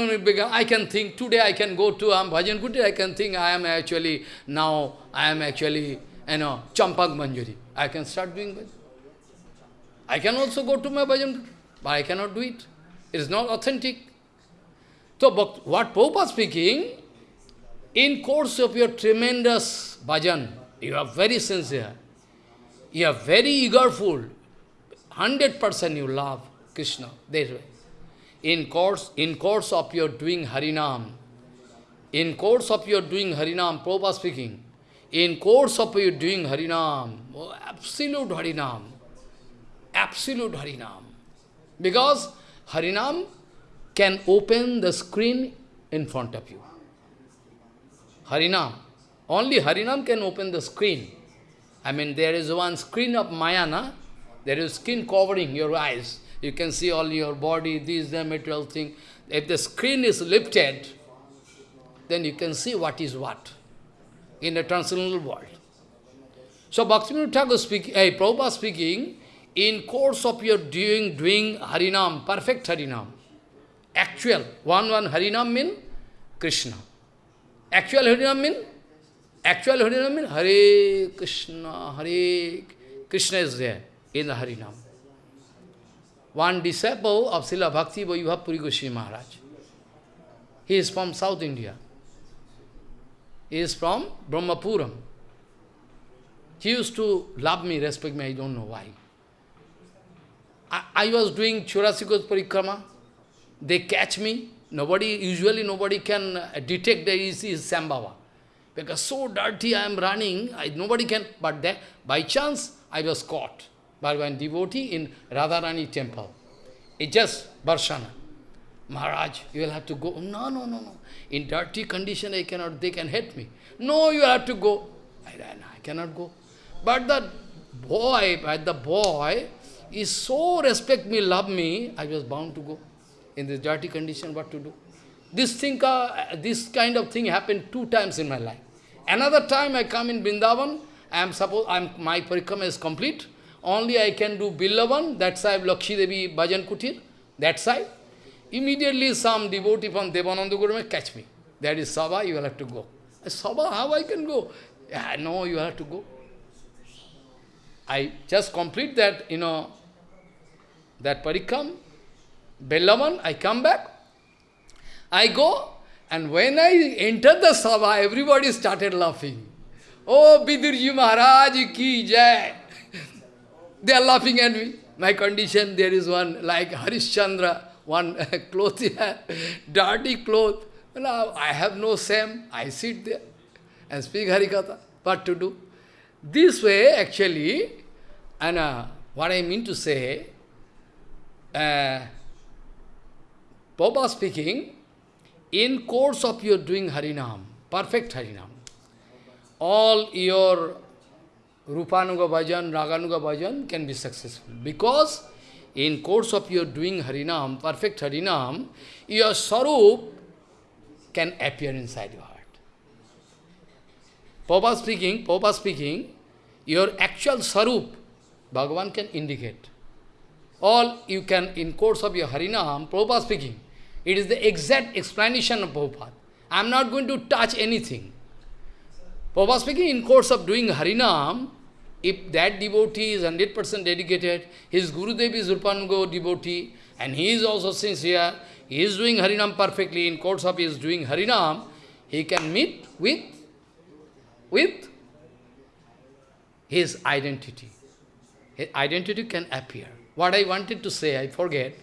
I can think, today I can go to um, Bhajan Kuti, I can think I am actually, now I am actually, you know, Champak Manjari. I can start doing Bhajan. I can also go to my bhajan, but I cannot do it. It is not authentic. So, what Prabhupada speaking, in course of your tremendous bhajan, you are very sincere, you are very eagerful, 100% you love Krishna, that way. In course, in course of your doing Harinam, in course of your doing Harinam, Prabhupada speaking, in course of your doing Harinam, oh, absolute Harinam, absolute Harinam. Because Harinam can open the screen in front of you. Harinam. Only Harinam can open the screen. I mean, there is one screen of Maya, na? There is skin covering your eyes. You can see all your body, these, the material thing. If the screen is lifted, then you can see what is what in the transcendental world. So Bhaktivinoda Thakur speaking, hey, eh, Prabhupada speaking, in course of your doing, doing Harinam, perfect Harinam, actual, one one Harinam mean Krishna. Actual Harinam mean, actual Harinam mean Hare Krishna, Hare Krishna is there in the Harinam. One disciple of Srila Bhakti Vaibhav Puri Goswami Maharaj. He is from South India. He is from Brahmapuram. He used to love me, respect me, I don't know why. I, I was doing Chaurasi Kos Parikrama. They catch me. Nobody, usually nobody can detect that he is Sambhava. Because so dirty I am running, I, nobody can, but that, by chance I was caught by one devotee in Radharani temple. It just Barshana. Maharaj, you will have to go. No, no, no, no. In dirty condition, I cannot, they can hit me. No, you have to go. I, I cannot go. But the boy, but the boy is so respect me, love me, I was bound to go. In this dirty condition, what to do? This thing, uh, this kind of thing happened two times in my life. Another time I come in Vrindavan, I am suppose I'm, my parikrama is complete. Only I can do Billavan, that side Lakshmi Devi Bhajan Kutir, that side. Immediately some devotee from Devananda Guru catch me. That is Sabha, you will have to go. Sabha, how I can go? Yeah, no, you have to go. I just complete that, you know, that parikram, Bellavan, I come back, I go, and when I enter the Sabha, everybody started laughing. Oh, Bidurji Maharaj ki jai. they are laughing at me. My condition, there is one like Harishchandra, one cloth dirty cloth. Well, I have no same. I sit there and speak Harikatha. What to do? This way, actually, and uh, what I mean to say, uh, Baba speaking, in course of your doing Harinam, perfect Harinam, all your Rupanuga bhajan, Raganuga bhajan can be successful. Because in course of your doing Harinam, perfect Harinam, your Sarup can appear inside your heart. Papa speaking, Papa speaking, your actual Sarup, Bhagavan can indicate. All you can, in course of your Harinam, Prabhupada speaking, it is the exact explanation of Prabhupada. I am not going to touch anything. Prabhupada speaking, in course of doing Harinam, if that devotee is 100% dedicated, his Guru Gurudev is Rupanuga devotee, and he is also sincere, he is doing Harinam perfectly, in course of his doing Harinam, he can meet with, with his identity. His identity can appear. What I wanted to say, I forget.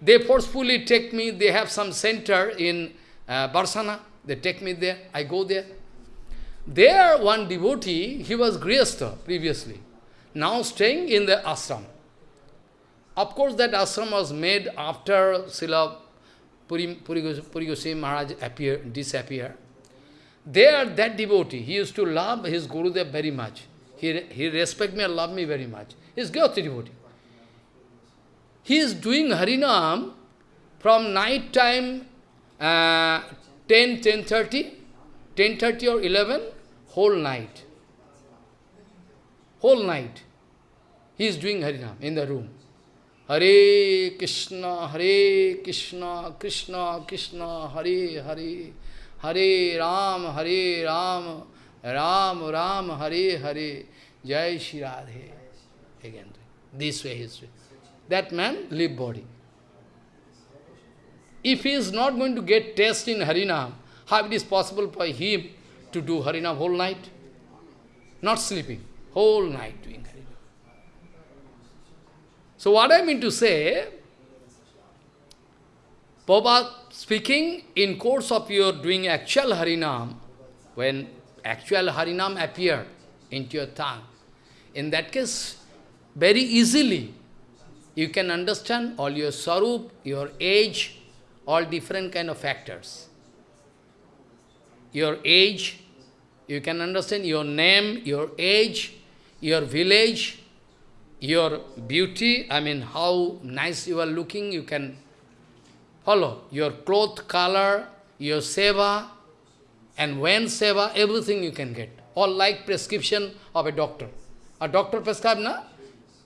They forcefully take me, they have some center in uh, Barsana, they take me there, I go there. There, one devotee, he was Grihastha previously, now staying in the ashram. Of course, that ashram was made after Srila Puri, Maharaj appear, disappear. There, that devotee, he used to love his Gurudev very much. He, he respect me and love me very much. He is Gyoti devotee. He is doing Harinam from night time uh, 10, 10.30, 10.30 or 11, whole night. Whole night. He is doing Harinam in the room. Hare Krishna, Hare Krishna, Krishna, Krishna, Hare Hare, Hare Ram, Hare Ram, Ram Ram, Hare Hare, Jai Shri Radhe. Again. this way, his way. That man leave body. If he is not going to get taste in Harinam, how it is possible for him to do Harinam whole night? Not sleeping, whole night doing Harinam. So what I mean to say, Prabhupada speaking in course of your doing actual Harinam, when actual Harinam appear into your tongue, in that case, very easily, you can understand all your sarup, your age, all different kind of factors. Your age, you can understand your name, your age, your village, your beauty, I mean how nice you are looking, you can follow. Your cloth color, your seva, and when seva, everything you can get. All like prescription of a doctor. A doctor prescribe, na?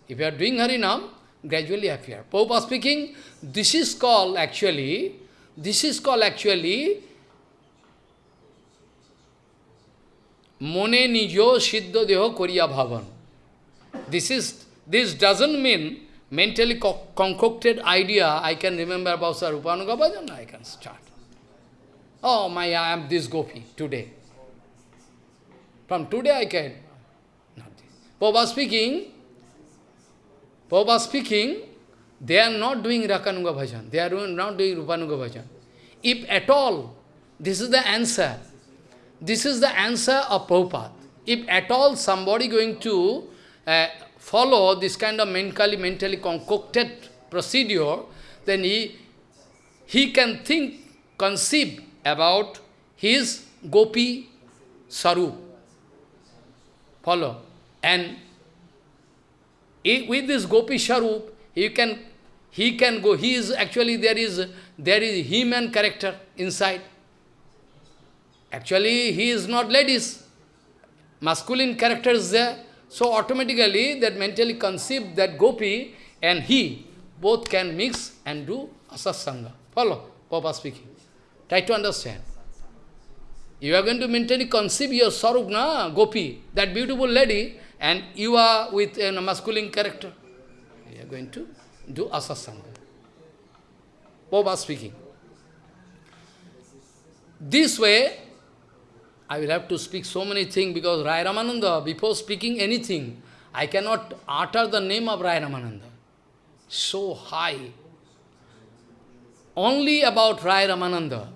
If you are doing Harinam, gradually appear. Prabhupada speaking, this is called actually, this is called actually Mone nijo siddha deho koriya bhavan. This is this doesn't mean mentally co concocted idea, I can remember about Sarupanuga Bhajan, I can start. Oh, my, I am this gopi today. From today I can. Not this. Prabhupada speaking, Prabhupada speaking, they are not doing Raganuga Bhajan. They are not doing Rupanuga Bhajan. If at all, this is the answer. This is the answer of Prabhupada. If at all somebody going to uh, follow this kind of mentally, mentally concocted procedure, then he, he can think, conceive about his gopi sarup. Follow. And with this gopi sarup, he can, he can go, he is actually, there is, there is human character inside. Actually, he is not ladies. Masculine character is there. So automatically that mentally conceive that gopi and he both can mix and do asasanga. Follow Papa speaking. Try to understand. You are going to mentally conceive your sarup, na, gopi, that beautiful lady, and you are with a masculine character. You are going to do asasanga. Papa speaking. This way, I will have to speak so many things because Rai Ramananda, before speaking anything, I cannot utter the name of Rai Ramananda. So high. Only about Rai Ramananda.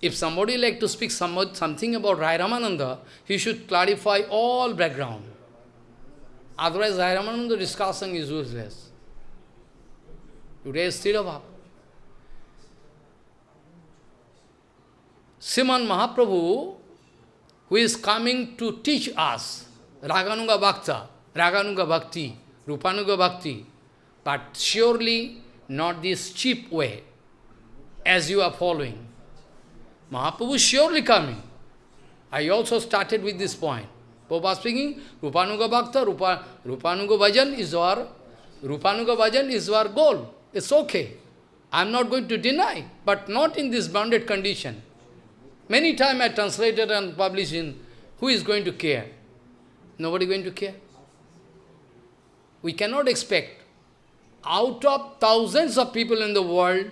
If somebody like to speak some, something about Rai Ramananda, he should clarify all background. Otherwise, Rai Ramananda discussion is useless. Today is Sthirabhava. Sriman Mahaprabhu, who is coming to teach us Raganuga Bhakta, Raganuga Bhakti, Rupanuga Bhakti, but surely not this cheap way, as you are following. Mahaprabhu surely coming. I also started with this point. Prabhupada speaking, Rupanuga Bhakta, Rupa, Rupanuga Bhajan is our, Rupanuga Bhajan is our goal. It's okay. I am not going to deny, but not in this bounded condition. Many times I translated and published in, who is going to care? Nobody going to care. We cannot expect, out of thousands of people in the world,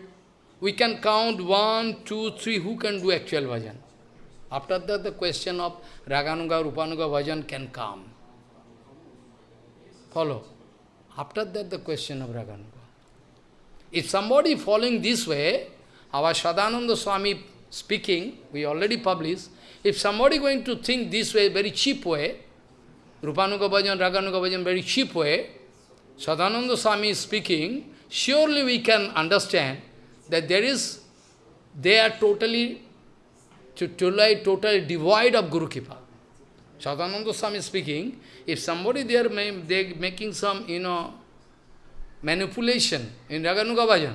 we can count one, two, three, who can do actual bhajan. After that, the question of Raganuga, Rupanuga bhajan can come. Follow. After that, the question of Raganuga. If somebody following this way, our Sadananda Swami speaking, we already published, if somebody going to think this way, very cheap way, Rupanuga Bhajan, Raganuga Bhajan, very cheap way, Sadananda Swami speaking, surely we can understand that there is, they are totally, totally, totally devoid of Guru Kripa. Sadananda Swami is speaking, if somebody they are they making some, you know, manipulation in Raganuga Bhajan,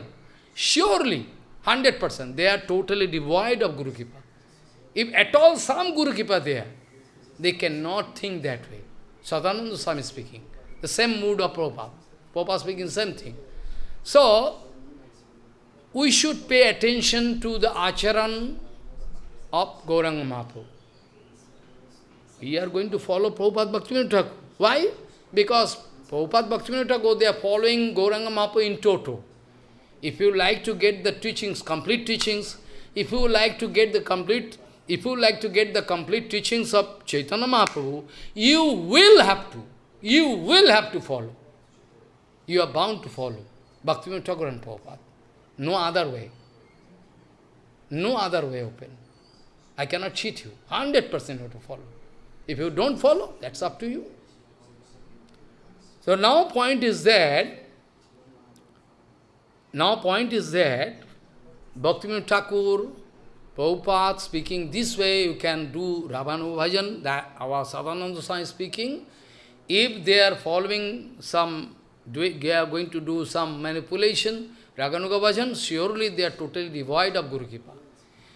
surely 100%. They are totally devoid of Guru Kripa. If at all some Guru Kripa there, they cannot think that way. Sadananda Swami speaking. The same mood of Prabhupada. Prabhupada speaking same thing. So, we should pay attention to the acharan of Gauranga Mahaprabhu. We are going to follow Prabhupada Bhaktivinoda Thakur. Why? Because Prabhupada Bhaktivinoda go, they are following Gauranga Mahaprabhu in toto. If you like to get the teachings, complete teachings, if you like to get the complete, if you like to get the complete teachings of Chaitanya Mahaprabhu, you will have to, you will have to follow. You are bound to follow Bhaktivinoda Thakur and Prabhupada. No other way. No other way open. I cannot cheat you. 100% you have to follow. If you don't follow, that's up to you. So now point is that, now point is that, Bhaktivinoda Thakur, Prabhupada speaking this way, you can do Ravana Bhajan, that our Sadananda Swami speaking. If they are following some, they are going to do some manipulation, Raganuga Bhajan, surely they are totally devoid of Guru Kripa.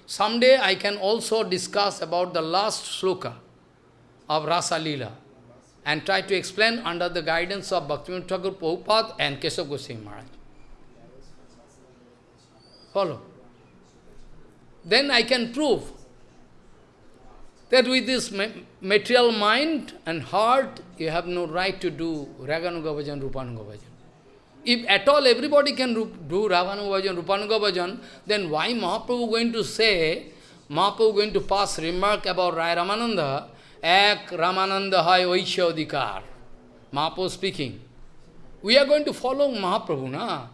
Someday I can also discuss about the last sloka of Rasa Leela and try to explain under the guidance of Bhaktivinoda Thakur Prabhupada and Keshav Goswami Maharaj. Follow. Then I can prove that with this material mind and heart, you have no right to do Raganuga Bhajan, Rupanuga Bhajan. If at all everybody can do Ravana Bhajan, Rupanuga Bhajan, then why Mahaprabhu going to say, Mahaprabhu going to pass remark about Rai Ramananda, Ek Ramananda hai Vaishya Adhikar. Mahaprabhu speaking. We are going to follow Mahaprabhu, na?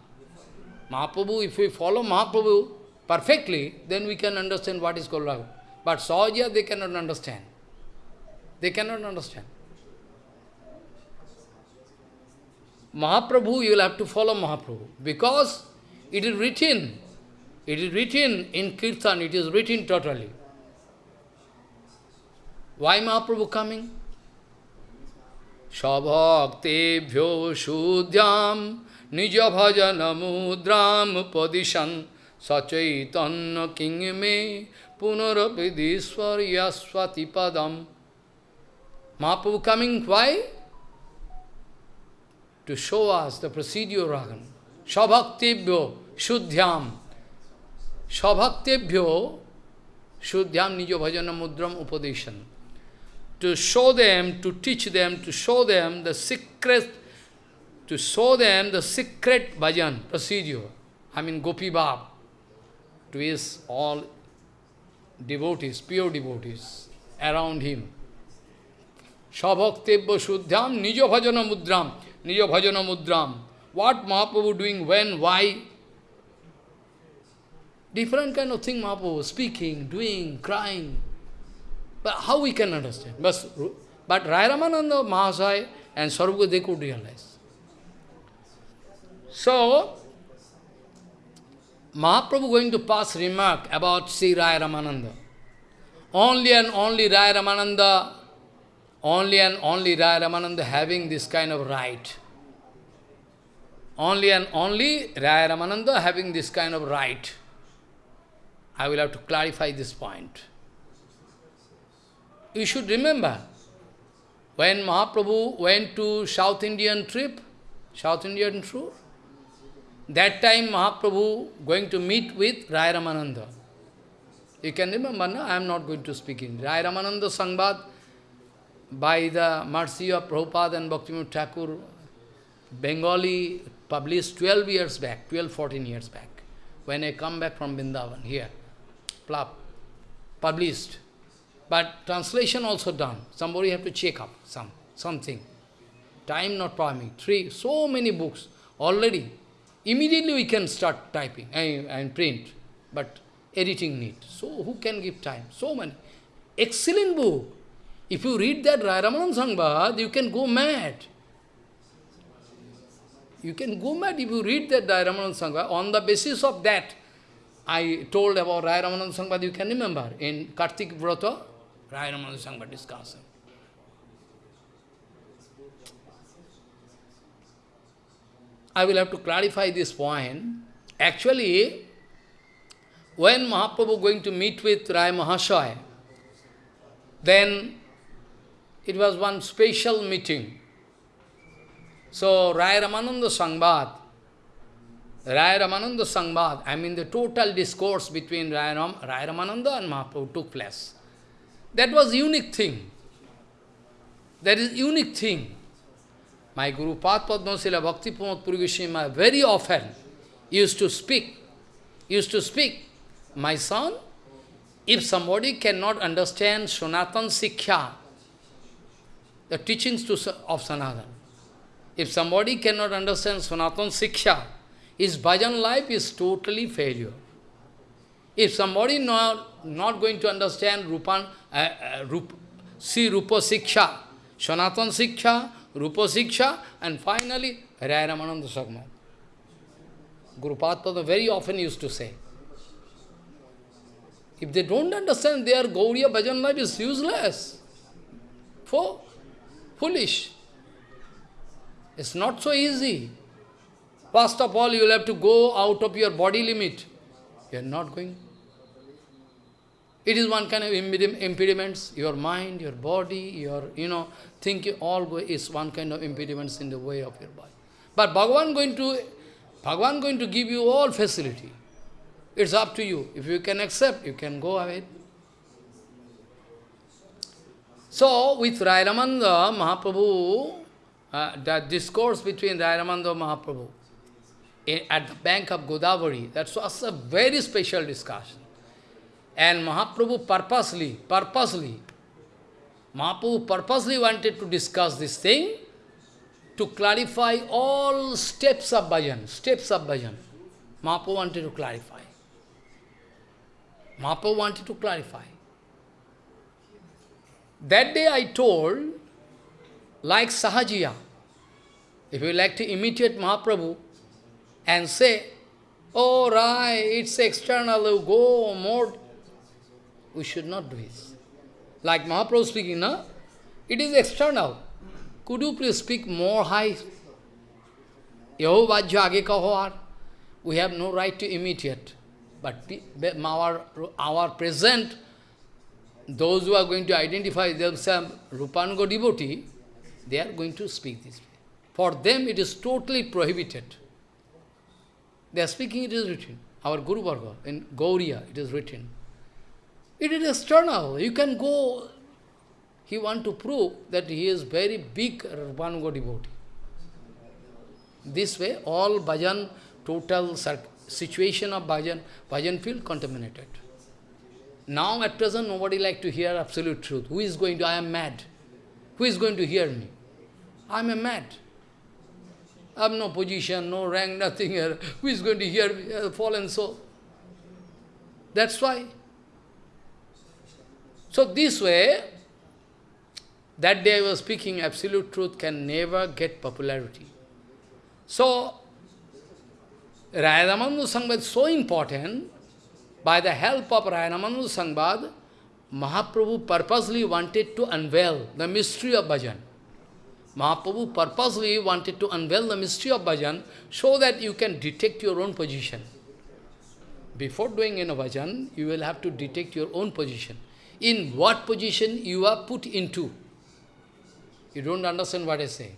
Mahaprabhu, if we follow Mahaprabhu perfectly, then we can understand what is called. But Sahaja, they cannot understand. They cannot understand. Mahaprabhu, you will have to follow Mahaprabhu. Because it is written, it is written in Kirtan, it is written totally. Why Mahaprabhu coming? Sabhaktebhyo nija bhajana mudram padishan sachaitanya kingme punarapidiswar yaswati padam. Mahaprabhu coming, why? To show us the procedure ragan. Sabhaktebhyo shuddhyam. Sabhaktebhyo shuddhyam nijo bhajana mudram upadeshan to show them, to teach them, to show them the secret, to show them the secret bhajan procedure. I mean Gopi Bab, to his all devotees, pure devotees around him. Shabhaktebya Shuddham Nijo Bhajana Mudram, Nijo Bhajana Mudram. What Mahaprabhu doing, when, why? Different kind of thing Mahaprabhu, speaking, doing, crying. But how we can understand? But, but Rai Ramananda Mahasaya and Sarvga, they could realize. So, Mahaprabhu going to pass remark about Sri Rai Ramananda. Only and only Rai Ramananda, only and only Rai Ramananda having this kind of right. Only and only Rai Ramananda having this kind of right. I will have to clarify this point. You should remember, when Mahaprabhu went to South Indian trip, South Indian tour, that time Mahaprabhu going to meet with Rai Ramananda. You can remember, no? I am not going to speak in. Rai Ramananda Sangbad, by the mercy of Prabhupada and Bhaktivinoda Thakur, Bengali published 12 years back, 12, 14 years back, when I come back from Vrindavan, here, published. But translation also done. Somebody have to check up some something. Time not permitting. Three, so many books already. Immediately we can start typing and, and print. But editing need. So who can give time? So many. Excellent book. If you read that Ramanan Sangbad, you can go mad. You can go mad if you read that Ramanan Sangbad. On the basis of that, I told about Rai Ramananda Sangbad, you can remember, in Kartik Vrata, Rai Ramananda Sangbad discussion. I will have to clarify this point. Actually, when Mahaprabhu going to meet with Rai Mahasaya, then it was one special meeting. So, Rai Ramananda Sangbad, Rai Ramananda Sangbad, I mean the total discourse between Rai, Ram, Rai Ramananda and Mahaprabhu took place. That was unique thing. That is unique thing. My Guru Pad Padmasila Bhakti Pramod Puri Goswami very often used to speak, used to speak, my son, if somebody cannot understand Sanatan Siksha, the teachings to, of Sanatan, if somebody cannot understand Sanatan Siksha, his bhajan life is totally failure. If somebody not, not going to understand Rupan, uh, uh, Rup, see Rupa Siksha, Sanatan Siksha, Rupa Siksha, and finally Raya Ramananda. Guru Padpada very often used to say, if they don't understand their Gauriya bhajan life is useless, for foolish. It's not so easy. First of all, you will have to go out of your body limit. You are not going. It is one kind of impediments. Your mind, your body, your, you know, thinking, all is one kind of impediments in the way of your body. But Bhagavan going to, Bhagavan going to give you all facility. It's up to you. If you can accept, you can go ahead. So, with Rairamanda Mahaprabhu, uh, the discourse between Rayaramanda Mahaprabhu in, at the bank of Godavari, that was a very special discussion. And Mahaprabhu purposely, purposely, Mahaprabhu purposely wanted to discuss this thing to clarify all steps of bhajan, steps of bhajan. Mahaprabhu wanted to clarify. Mahaprabhu wanted to clarify. That day I told like Sahajiya. If you like to imitate Mahaprabhu and say, oh right, it's external, you go more, we should not do this. Like Mahaprabhu speaking, no? It is external. Could you please speak more high? We have no right to imitate. But our, our present, those who are going to identify themselves Rupanuga devotee, they are going to speak this way. For them it is totally prohibited. They are speaking, it is written. Our Guru Varga, in Gauriya, it is written. It is external. You can go. He want to prove that he is very big Rupanuga devotee. This way, all bhajan, total situation of bhajan, bhajan feel contaminated. Now at present, nobody like to hear absolute truth. Who is going to, I am mad. Who is going to hear me? I am a mad. I have no position, no rank, nothing here. Who is going to hear me? Fallen soul. That's why. So this way, that day I was speaking, absolute truth can never get popularity. So, Rayadamandu Sangbad is so important, by the help of Rayadamandu Sangbad, Mahaprabhu purposely wanted to unveil the mystery of bhajan. Mahaprabhu purposely wanted to unveil the mystery of bhajan so that you can detect your own position. Before doing in a bhajan, you will have to detect your own position. In what position you are put into. You don't understand what I say.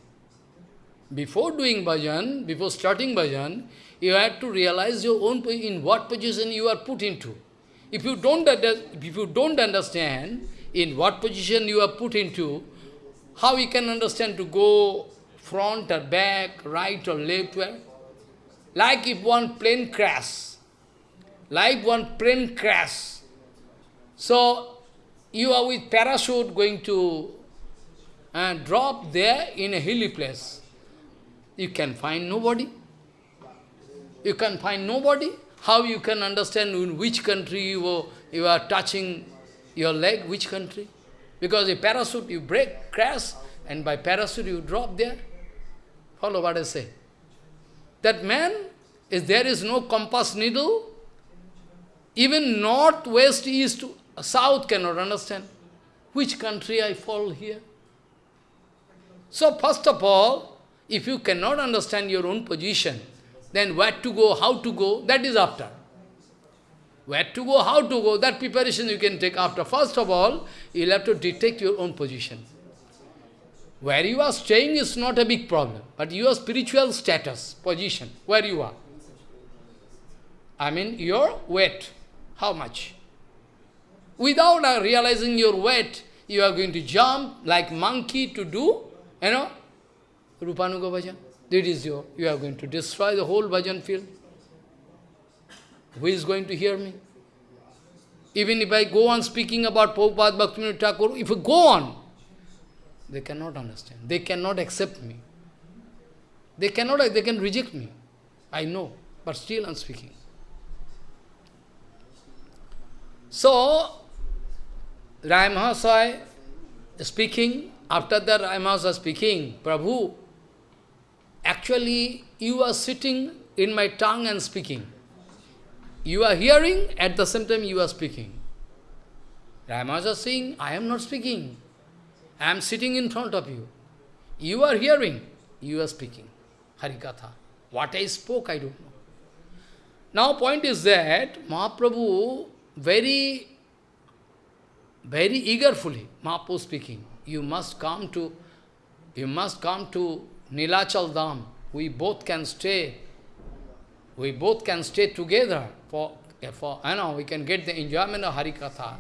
Before doing bhajan, before starting bhajan, you have to realize your own in what position you are put into. If you don't, if you don't understand in what position you are put into, how you can understand to go front or back, right or left, where? Like if one plane crash, like one plane crash. So, you are with parachute going to uh, drop there in a hilly place. You can find nobody. You can find nobody. How you can understand in which country you are, you are touching your leg, which country? Because a parachute, you break, crash, and by parachute you drop there. Follow what I say. That man, if there is no compass needle, even north, west, east, south cannot understand. Which country I fall here? So first of all, if you cannot understand your own position, then where to go, how to go, that is after. Where to go, how to go, that preparation you can take after. First of all, you'll have to detect your own position. Where you are staying is not a big problem, but your spiritual status, position, where you are. I mean, your weight, how much? Without uh, realizing your weight, you are going to jump like monkey to do, you know, Rupanuga bhajan. That is your, you are going to destroy the whole bhajan field. Who is going to hear me? Even if I go on speaking about Prabhupada Bhaktivinoda Thakur, if I go on, they cannot understand. They cannot accept me. They cannot, they can reject me. I know, but still I'm speaking. So, Rai speaking, after that Rai speaking, Prabhu, actually you are sitting in my tongue and speaking. You are hearing, at the same time you are speaking. Rai saying, I am not speaking. I am sitting in front of you. You are hearing, you are speaking. Harikatha. What I spoke, I don't know. Now point is that Mahaprabhu very, very eagerfully, Mahaprabhu speaking, you must come to, you must come to Nilachal Dham. We both can stay, we both can stay together for, for I know, we can get the enjoyment of Harikatha.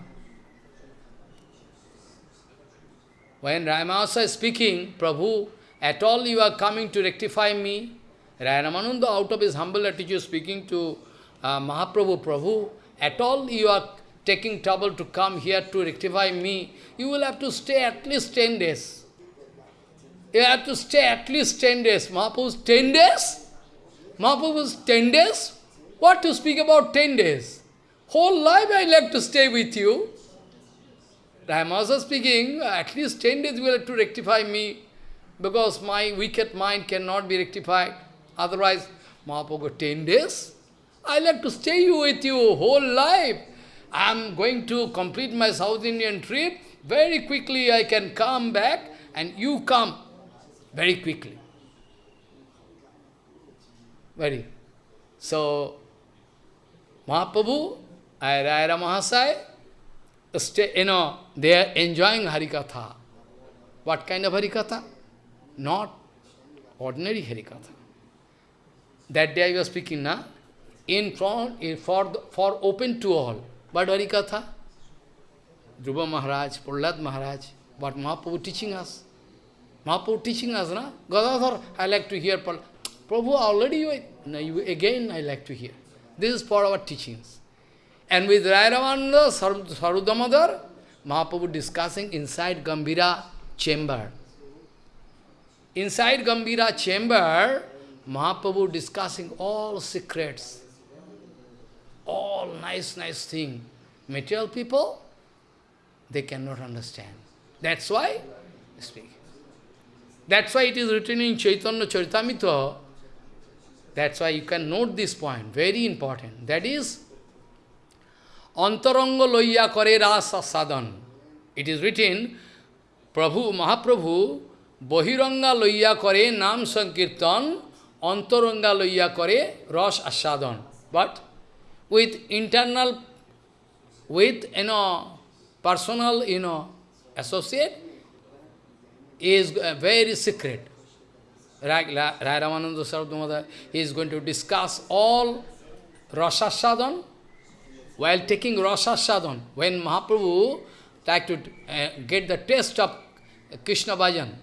When Ramanasa is speaking, Prabhu, at all you are coming to rectify me. Ramananda out of his humble attitude speaking to uh, Mahaprabhu, Prabhu, at all you are taking trouble to come here to rectify me, you will have to stay at least 10 days. You have to stay at least 10 days. Mahaprabhu's 10 days? Mahaprabhu's 10 days? What to speak about 10 days? Whole life I like to stay with you. I speaking, at least 10 days you will have to rectify me, because my wicked mind cannot be rectified. Otherwise, Mahaprabhu, 10 days? I like to stay with you whole life. I am going to complete my South Indian trip. Very quickly I can come back and you come very quickly. Very. So, Mahaprabhu, Ayara Mahasai, stay, you know, they are enjoying Harikatha. What kind of Harikatha? Not ordinary Harikatha. That day I was speaking, na? In front, in, for, the, for open to all. But Harikatha? Dhruva Maharaj, Prahlad Maharaj, what Mahaprabhu teaching us? Mahaprabhu teaching us, na? Gadadhar, I like to hear Prabhu, already you, no, you, again I like to hear. This is for our teachings. And with Rai Ramananda, Sarudamadar, Mahaprabhu discussing inside Gambhira chamber. Inside Gambhira chamber, Mahaprabhu discussing all secrets, all nice, nice thing. Material people, they cannot understand. That's why speak. That's why it is written in Chaitanya Charitamrita. That's why you can note this point, very important. That is, Antaranga loya kare rasa sadhan. It is written, Prabhu, Mahaprabhu, Bahiranga loya kare nam sankirtan, Antaranga loya kare ras asadhan. But with internal, with, you know, personal, you know, associate, is very secret. Rai Ramananda he is going to discuss all Rasa Sadhan, while taking Rasa Sadhan, when Mahaprabhu tried to uh, get the taste of Krishna Bhajan,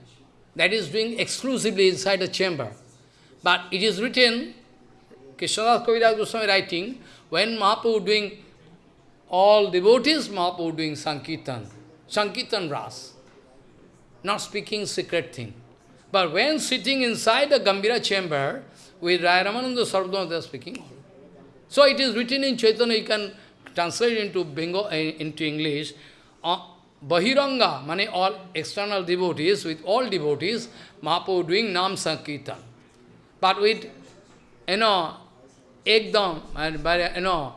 that is doing exclusively inside the chamber. But it is written, Krishnadas Kaviraj Goswami writing, when Mahaprabhu doing all devotees, Mahaprabhu doing Sankirtan, Sankirtan Ras, not speaking secret thing. But when sitting inside the Gambhira chamber, with Rai Ramananda Swarup Damodar, they are speaking. So it is written in Chaitanya, you can translate into Bengal, eh, into English, uh, Bahiranga, mane all external devotees, with all devotees, Mahaprabhu doing Nam Sankirtan. But with, you know, Ekdam, and by, you know,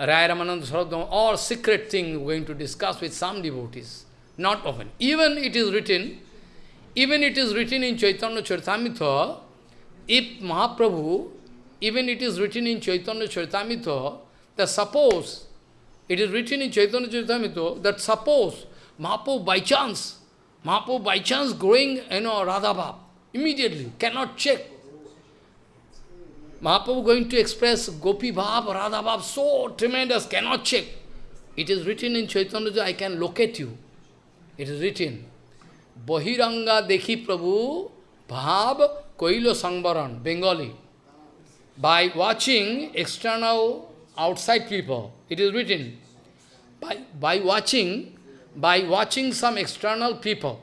Rai Ramananda Swarup Damodar, all secret thing going to discuss with some devotees, not often. Even it is written, even it is written in Chaitanya Charitamrita, if Mahaprabhu even it is written in Chaitanya Charitamrita that suppose, it is written in Chaitanya Charitamrita that suppose Mahaprabhu by chance, Mahaprabhu by chance growing, you know, Radhabhav, immediately, cannot check. Mahaprabhu going to express Gopi Bhav, Radha Bhav, so tremendous, cannot check. It is written in Chaitanya, I can locate you. It is written. Bahiranga Dekhi Prabhu Bhav Koilo Sangvaran, Bengali. By watching external outside people, it is written, by, by watching, by watching some external people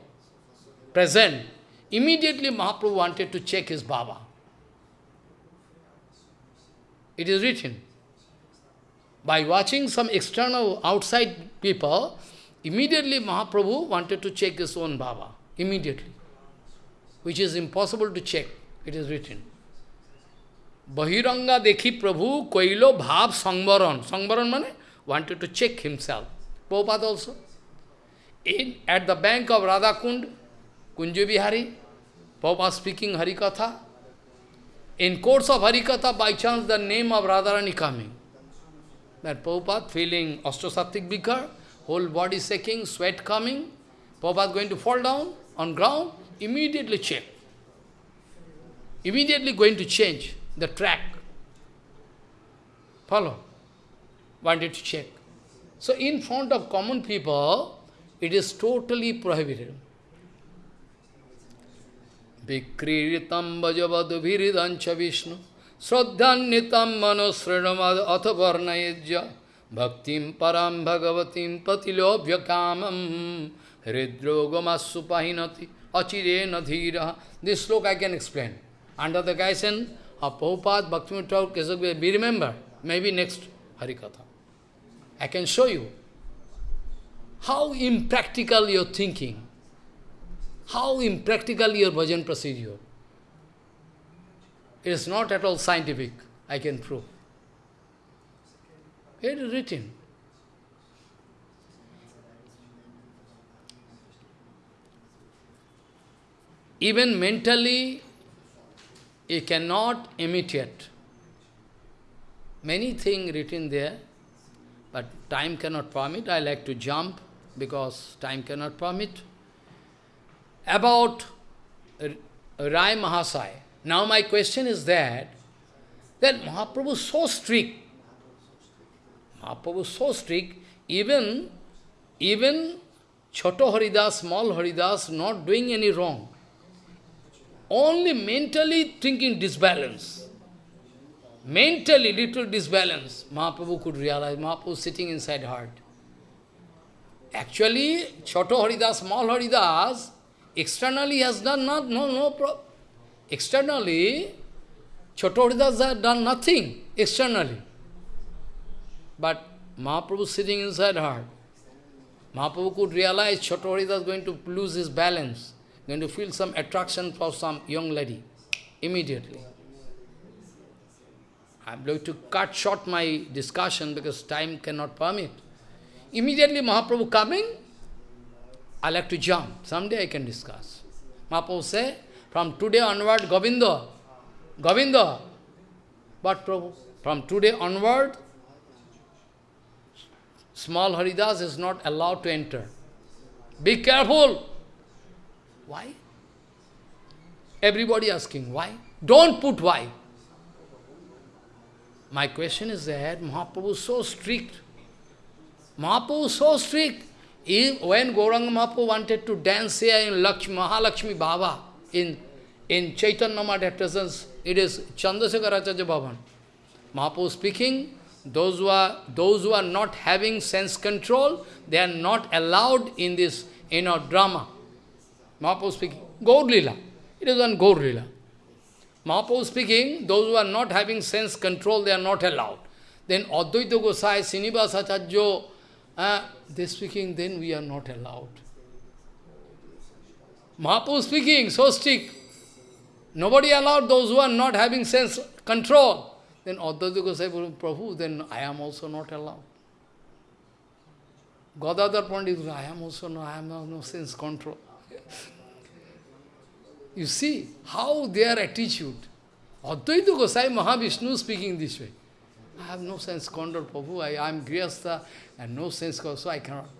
present, immediately Mahaprabhu wanted to check his Baba. It is written. By watching some external outside people, immediately Mahaprabhu wanted to check his own Baba. Immediately. Which is impossible to check. It is written. Bahiranga dekhi Prabhu koilo bhav sangvaran. Sangvaran mane? Wanted to check himself. Prabhupada also. In, at the bank of Radhakund, Kunja Bihari, Prabhupada speaking Harikatha. In course of Harikatha, by chance the name of Radharani coming. That Prabhupada feeling ashta sattvik bikar, whole body shaking, sweat coming, Prabhupada going to fall down on ground, immediately check. Immediately going to change the track. Follow? Wanted to check. So in front of common people, it is totally prohibited. Vikriritam vajavadu viridancha vishnu Sraddhannitam mano srinamad atha varnayajya Bhaktim param bhagavatim patilobhya kamam Hridrogamassu pahinati achirena dhira This sloka I can explain. Under the guidance of Prabhupada, Bhaktivinoda Thakur, Kesavya, be remember, maybe next Harikatha. I can show you how impractical your thinking, how impractical your bhajan procedure. It is not at all scientific, I can prove. It is written. Even mentally, you cannot imitate. Many things written there, but time cannot permit. I like to jump because time cannot permit. About Rai Mahasai. Now my question is that, that Mahaprabhu is so strict. Is so strict, even, even Choto Haridas, small Haridas, not doing any wrong. Only mentally thinking disbalance. Mentally little disbalance, Mahaprabhu could realize, Mahaprabhu sitting inside heart. Actually, Choto Haridas, small Haridas, externally has done not, no, no problem. Externally, Choto Haridas has done nothing externally. But Mahaprabhu sitting inside heart. Mahaprabhu could realize Choto is going to lose his balance going to feel some attraction for some young lady immediately. I'm going to cut short my discussion because time cannot permit. Immediately Mahaprabhu coming, I like to jump. Someday I can discuss. Mahaprabhu say, from today onward, Govinda, Govinda, but Prabhu, from today onward, small Haridas is not allowed to enter. Be careful. Why? Everybody asking, why? Don't put why. My question is that Mahaprabhu is so strict. Mahaprabhu is so strict. If, when Gauranga Mahaprabhu wanted to dance here in Lakshmi, Mahalakshmi Baba, in, in Chaitanya Mata presence, it is Chandrasekhar Bhavan. Mahaprabhu speaking, those who, are, those who are not having sense control, they are not allowed in this you know, drama. Mahaprabhu speaking, Gaur Lila. It is on Gaur Lila. Mahaprabhu speaking, those who are not having sense control, they are not allowed. Then Advaita Gosai, Srinivas Acharya, uh, they speaking, then we are not allowed. Mahaprabhu speaking, so stick. Nobody allowed those who are not having sense control. Then Advaita Gosai, Prabhu, then I am also not allowed. Gadadhar Pandit, I am also no, I am no, no sense control. You see how their attitude. Advaita Gosai Mahavishnu speaking this way. I have no sense control, Prabhu, I am Grihastha and no sense control, so I cannot.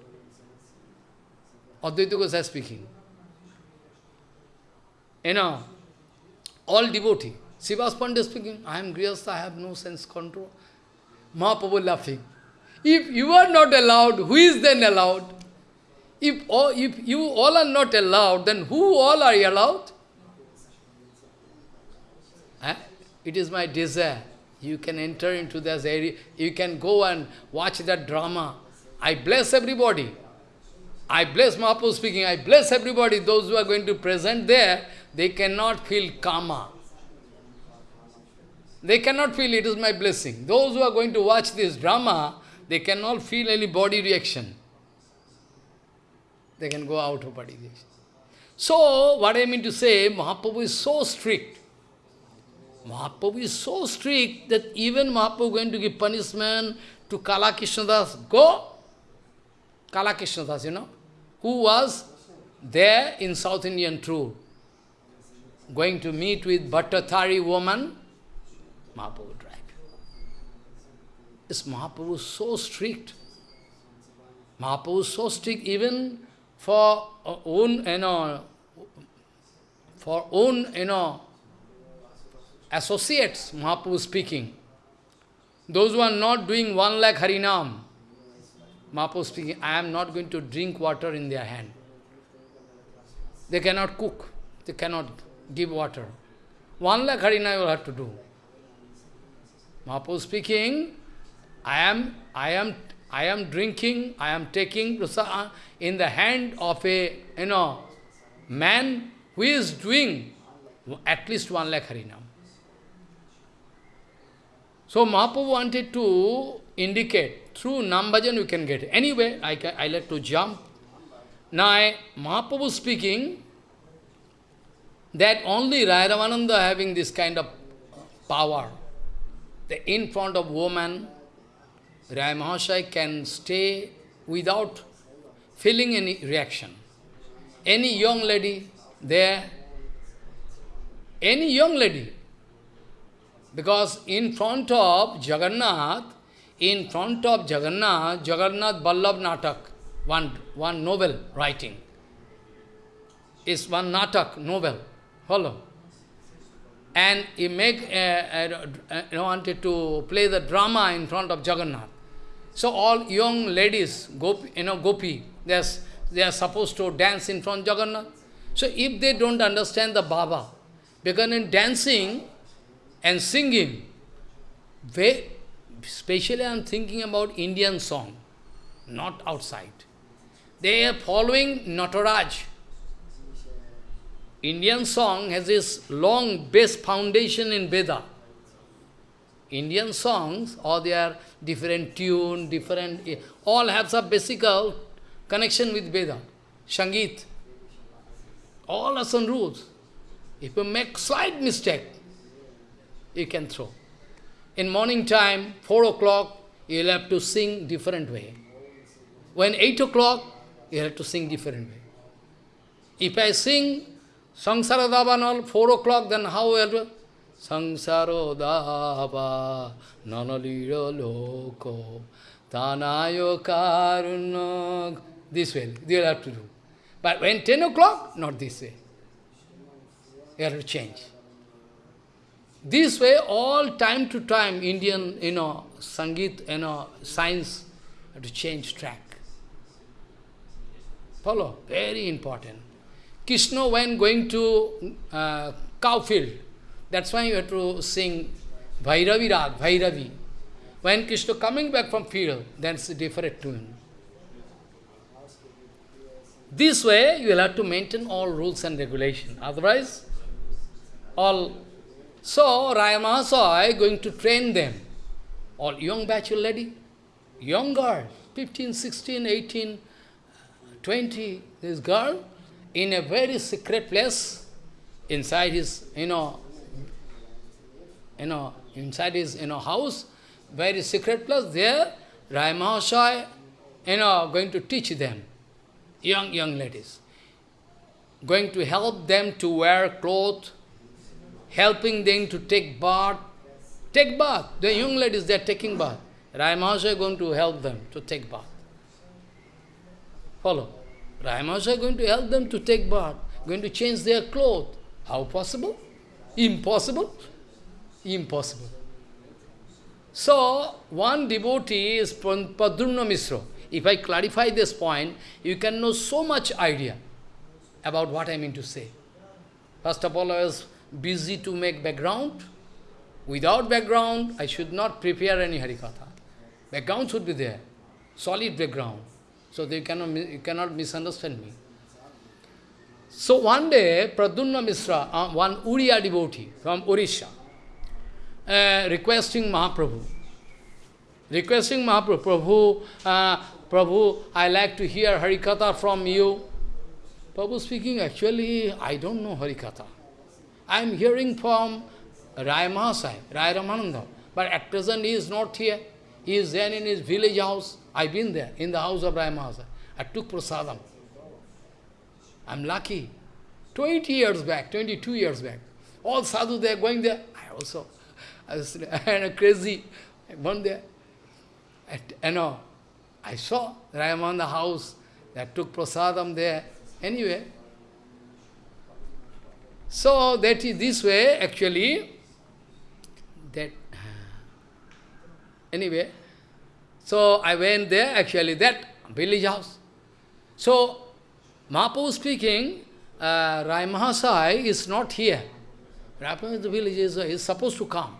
Advaita Gosai speaking. You know, all devotee. Srivas Pandit speaking, I am Grihastha, I have no sense control. Mahaprabhu laughing. If you are not allowed, who is then allowed? If, all, if you all are not allowed, then who all are allowed? Eh? It is my desire. You can enter into this area. You can go and watch that drama. I bless everybody. I bless Mahaprabhu speaking. I bless everybody. Those who are going to present there, they cannot feel karma. They cannot feel it is my blessing. Those who are going to watch this drama, they cannot feel any body reaction. They can go out of body reaction. So, what I mean to say, Mahaprabhu is so strict. Mahaprabhu is so strict that even Mahaprabhu going to give punishment to Kala Krishnadas. Go! Kala Krishnadas, you know, who was there in South Indian tour, going to meet with Bhattathari woman, Mahaprabhu drive. This Mahaprabhu is so strict. Mahaprabhu is so strict even for uh, own, you know, for own, you know, associates, Mahaprabhu speaking. Those who are not doing one lakh Harinam, Mahaprabhu speaking, I am not going to drink water in their hand. They cannot cook, they cannot give water. One lakh Harinam you will have to do. Mahaprabhu speaking, I am, I am, I am drinking, I am taking in the hand of a, you know, man who is doing at least one lakh Harinam. So Mahaprabhu wanted to indicate, through Nam Bhajan you can get. Anyway, I, I like to jump. Now, I, Mahaprabhu speaking, that only Rai Ramananda having this kind of power. The in front of woman, Rai Mahashai can stay without feeling any reaction. Any young lady there, any young lady, because in front of Jagannath, in front of Jagannath, Jagannath Ballabh Natak, one, one novel writing, is one Natak novel, follow. And he make, uh, uh, uh, wanted to play the drama in front of Jagannath. So all young ladies, gopi, you know, gopi, they are, they are supposed to dance in front of Jagannath. So if they don't understand the Baba, because in dancing, and singing. Very, especially I am thinking about Indian song, not outside. They are following Nataraj. Indian song has this long base foundation in Veda. Indian songs, or they are different tune, different, eh, all have some basic connection with Veda, Sangeet. All are some rules. If you make slight mistake, you can throw. In morning time, 4 o'clock, you'll have to sing different way. When 8 o'clock, you have to sing different way. If I sing Sangsara Davanal 4 o'clock, then how will I Sangsaro Dava Nanalira Loko Tanayo Karuna This way, you'll have to do. But when 10 o'clock, not this way. You have to change. This way, all time to time, Indian, you know, Sangeet, you know, science have to change track. Follow? Very important. Krishna, when going to uh, cow field, that's why you have to sing Bhairavi Rag, Bhairavi. When Krishna coming back from field, that's a different tune. This way, you will have to maintain all rules and regulations. Otherwise, all so, Rayamahasaya going to train them. All young bachelor lady, young girl, 15, 16, 18, 20, this girl, in a very secret place, inside his, you know, you know, inside his, you know, house, very secret place, there, Rayamahasaya, you know, going to teach them, young, young ladies, going to help them to wear clothes, helping them to take bath. Take bath. The young ladies, they are taking bath. Rayamahasaya is going to help them to take bath. Follow. Rayamahasaya is going to help them to take bath, going to change their clothes. How possible? Impossible? Impossible. So, one devotee is Pradyumna Misra. if I clarify this point, you can know so much idea about what I mean to say. First of all, I was busy to make background. Without background, I should not prepare any Harikatha. Background should be there, solid background, so they cannot, you cannot misunderstand me. So one day, Pradyumna Misra, uh, one Uriya devotee from Orissa, uh, requesting Mahaprabhu, requesting Mahaprabhu, Prabhu, uh, Prabhu, I like to hear Harikatha from you. Prabhu speaking, actually, I don't know Harikatha. I am hearing from Rai Mahasai, Rai Ramananda, but at present he is not here. He is there in his village house. I've been there, in the house of Mahasai. I took prasadam. I'm lucky. 20 years back, 22 years back. All sadhu, they are going there. I also, I was crazy. I went there. At, you know, I saw that I am on the house, that took prasadam there. Anyway, so that is this way, actually, that, anyway, so I went there, actually, that village house. So, Mahaprabhu speaking, uh, Rai Mahasai is not here. Rai the village is, uh, is supposed to come.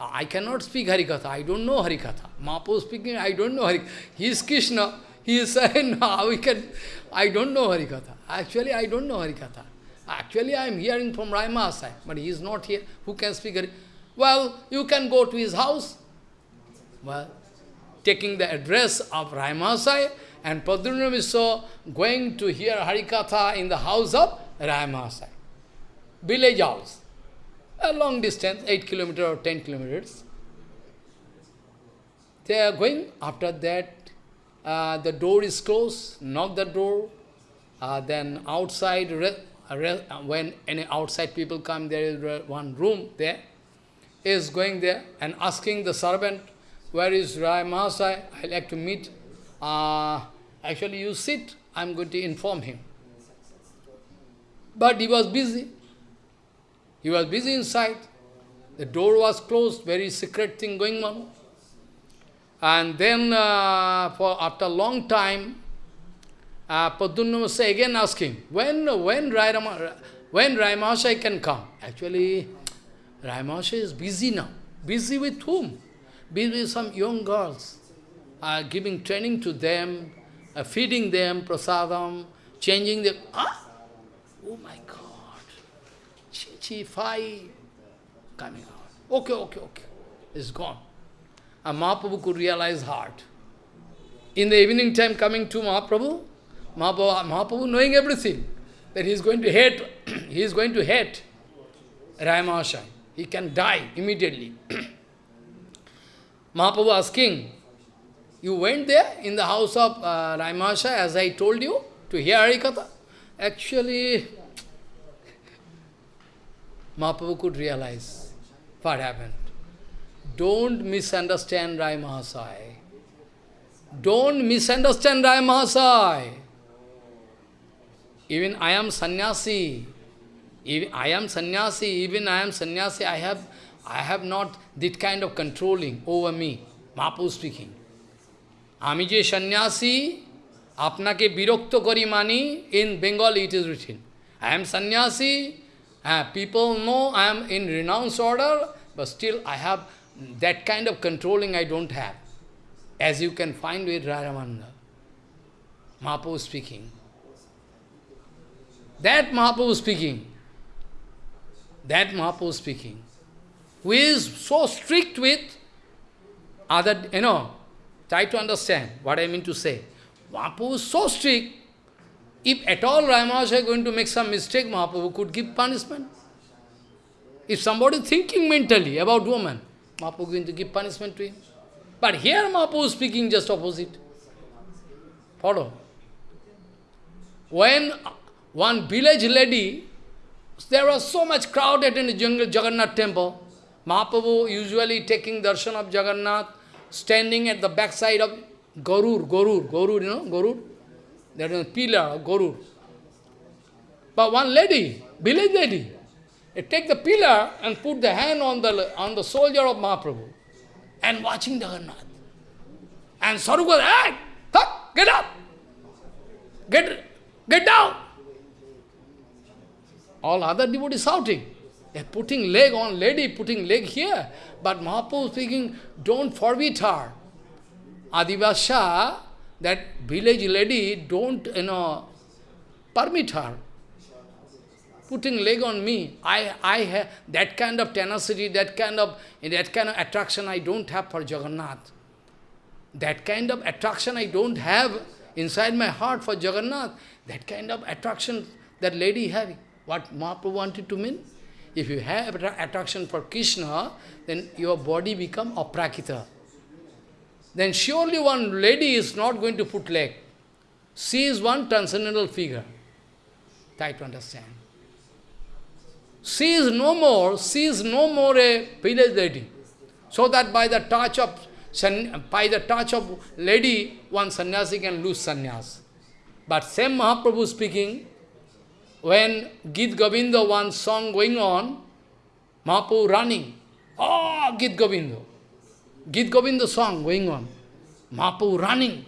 I cannot speak Harikatha. I don't know Harikatha. Mahaprabhu speaking, I don't know Harikatha. He is Krishna. He is saying, no, we can, I don't know Harikatha. Actually, I don't know Harikatha. Actually, I am hearing from Rai Mahasai, but he is not here. Who can speak Harikatha? Well, you can go to his house. Well, taking the address of Rai Mahasai, and Pradyumna Misra going to hear Harikatha in the house of Raimasai. Village house. A long distance, 8 kilometers or 10 kilometers. They are going, after that, uh, the door is closed, knock the door, uh, then outside, when any outside people come, there is one room there, is going there and asking the servant, where is Rai Mahasai? I like to meet uh, actually you sit, I am going to inform him. But he was busy. He was busy inside. The door was closed, very secret thing going on. And then, uh, for after a long time, uh, Pradyumna again asking, when when Rai, when Rai can come? Actually, Rai is busy now. Busy with whom? With some young girls uh, giving training to them, uh, feeding them prasadam, changing them. Ah! Oh my God! Chi, chi, coming out. Okay, okay, okay. It's gone. And Mahaprabhu could realize heart. In the evening time coming to Mahaprabhu, Mahaprabhu, Mahaprabhu knowing everything, that he is going to hate, he is going to hate Rai He can die immediately. Mahaprabhu asking, you went there in the house of uh, Raimasha, as I told you, to hear Harikatha. Actually, Mahaprabhu could realize what happened. Don't misunderstand Rai. Don't misunderstand Rai. Even I am sannyasi. Even I am sannyasi. Even I am sannyasi. I have, I have not that kind of controlling over me. Mahaprabhu speaking. আমি যে সন্ন্যাসী আপনাকে বিরক্ত করি মানি in Bengal it is written I am সন্ন্যাসী হ্যাঁ people know I am in renowned order but still I have that kind of controlling I don't have. As you can find with Raramanda. Mahaprabhu speaking. That Mahaprabhu speaking. That Mahaprabhu speaking. Who is so strict with other, you know, Try to understand what I mean to say. Mahaprabhu is so strict, if at all Ramanuja is going to make some mistake, Mahaprabhu could give punishment. If somebody thinking mentally about woman, Mahaprabhu is going to give punishment to him. But here Mahaprabhu is speaking just opposite. Follow. When one village lady, there was so much crowd at the jungle Jagannath temple, Mahaprabhu usually taking darshan of Jagannath, standing at the backside of Gorur, Gorur, Gorur, you know, Gorur? There is a pillar of Gorur. But one lady, village lady, take the pillar and put the hand on the, on the soldier of Mahaprabhu and watching Jagannath. And Saru goes, hey, up, get up. Get, get down. All other devotees shouting. Putting leg on lady, putting leg here. But Mahaprabhu speaking, don't forbid her. Adivasha, that village lady, don't, you know, permit her. Putting leg on me. I, I have that kind of tenacity, that kind of, that kind of attraction I don't have for Jagannath. That kind of attraction I don't have inside my heart for Jagannath. That kind of attraction that lady having. What Mahaprabhu wanted to mean? If you have attraction for Krishna, then your body become aprakrita. Then surely one lady is not going to put leg. She is one transcendental figure. Try to understand. She is no more, she is no more a village lady. So that by the touch of by the touch of lady, one sannyasi can lose sannyas. But same Mahaprabhu speaking, when Git Govinda, one song going on, Mahaprabhu running, oh, Git Govinda. Git Govinda song going on. Mahaprabhu running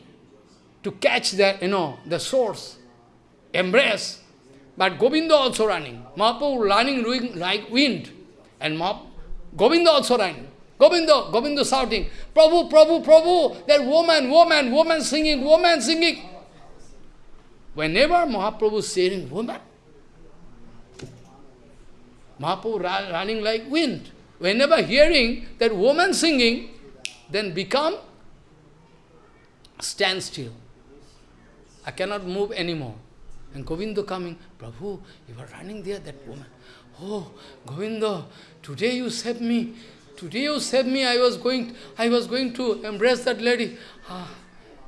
to catch the, you know, the source, embrace. But Govinda also running. Mahaprabhu running like wind. And Mahap Govinda also running. Govinda, Govinda shouting, Prabhu, Prabhu, Prabhu, that woman, woman, woman singing, woman singing. Whenever Mahaprabhu is saying woman, Mahaprabhu running like wind. Whenever hearing that woman singing, then become stand still. I cannot move anymore. And Govinda coming, Prabhu, you are running there, that woman. Oh, Govinda, today you saved me. Today you saved me, I was going, I was going to embrace that lady. Ah,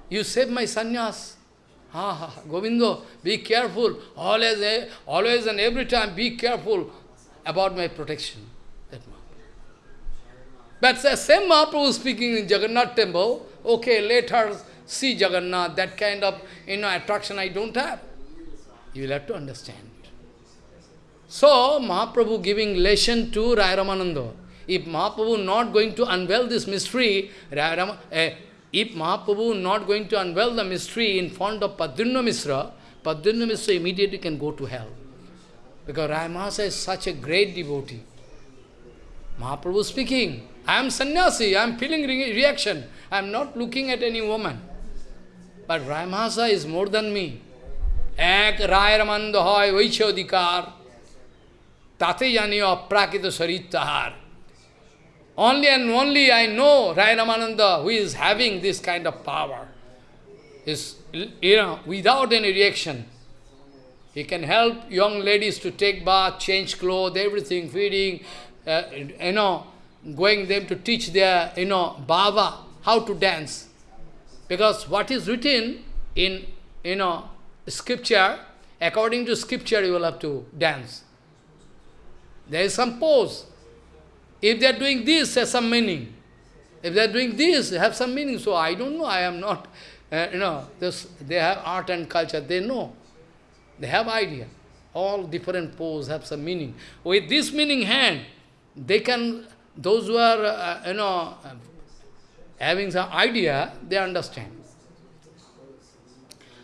you saved my sannyas. Ah, be careful. Always, eh, always and every time, be careful about my protection. That But the same Mahaprabhu speaking in Jagannath temple, okay, let her see Jagannath, that kind of you know, attraction I don't have. You will have to understand. So, Mahaprabhu giving lesson to Rai Ramananda. If Mahaprabhu not going to unveil this mystery, Rai Ram, eh, if Mahaprabhu not going to unveil the mystery in front of Pradyumna Mishra, Pradyumna Mishra immediately can go to hell. Because Ramasa is such a great devotee. Mahaprabhu speaking, I am sannyasi, I am feeling re reaction, I am not looking at any woman. But Ramasa is more than me. Ek Rai Ramanda hoy Vaichodikar, Tate jani aprakrita saritahar. Only and only I know Rai Ramananda who is having this kind of power. Is you know, without any reaction. He can help young ladies to take bath, change clothes, everything, feeding, uh, you know, going them to teach their, you know, bhava, how to dance. Because what is written in, you know, scripture, according to scripture, you will have to dance. There is some pose. If they are doing this, there's some meaning. If they are doing this, have some meaning. So I don't know, I am not, uh, you know, this, they have art and culture, they know. They have idea. All different pose have some meaning. With this meaning hand, they can, those who are, uh, you know, having some idea, they understand.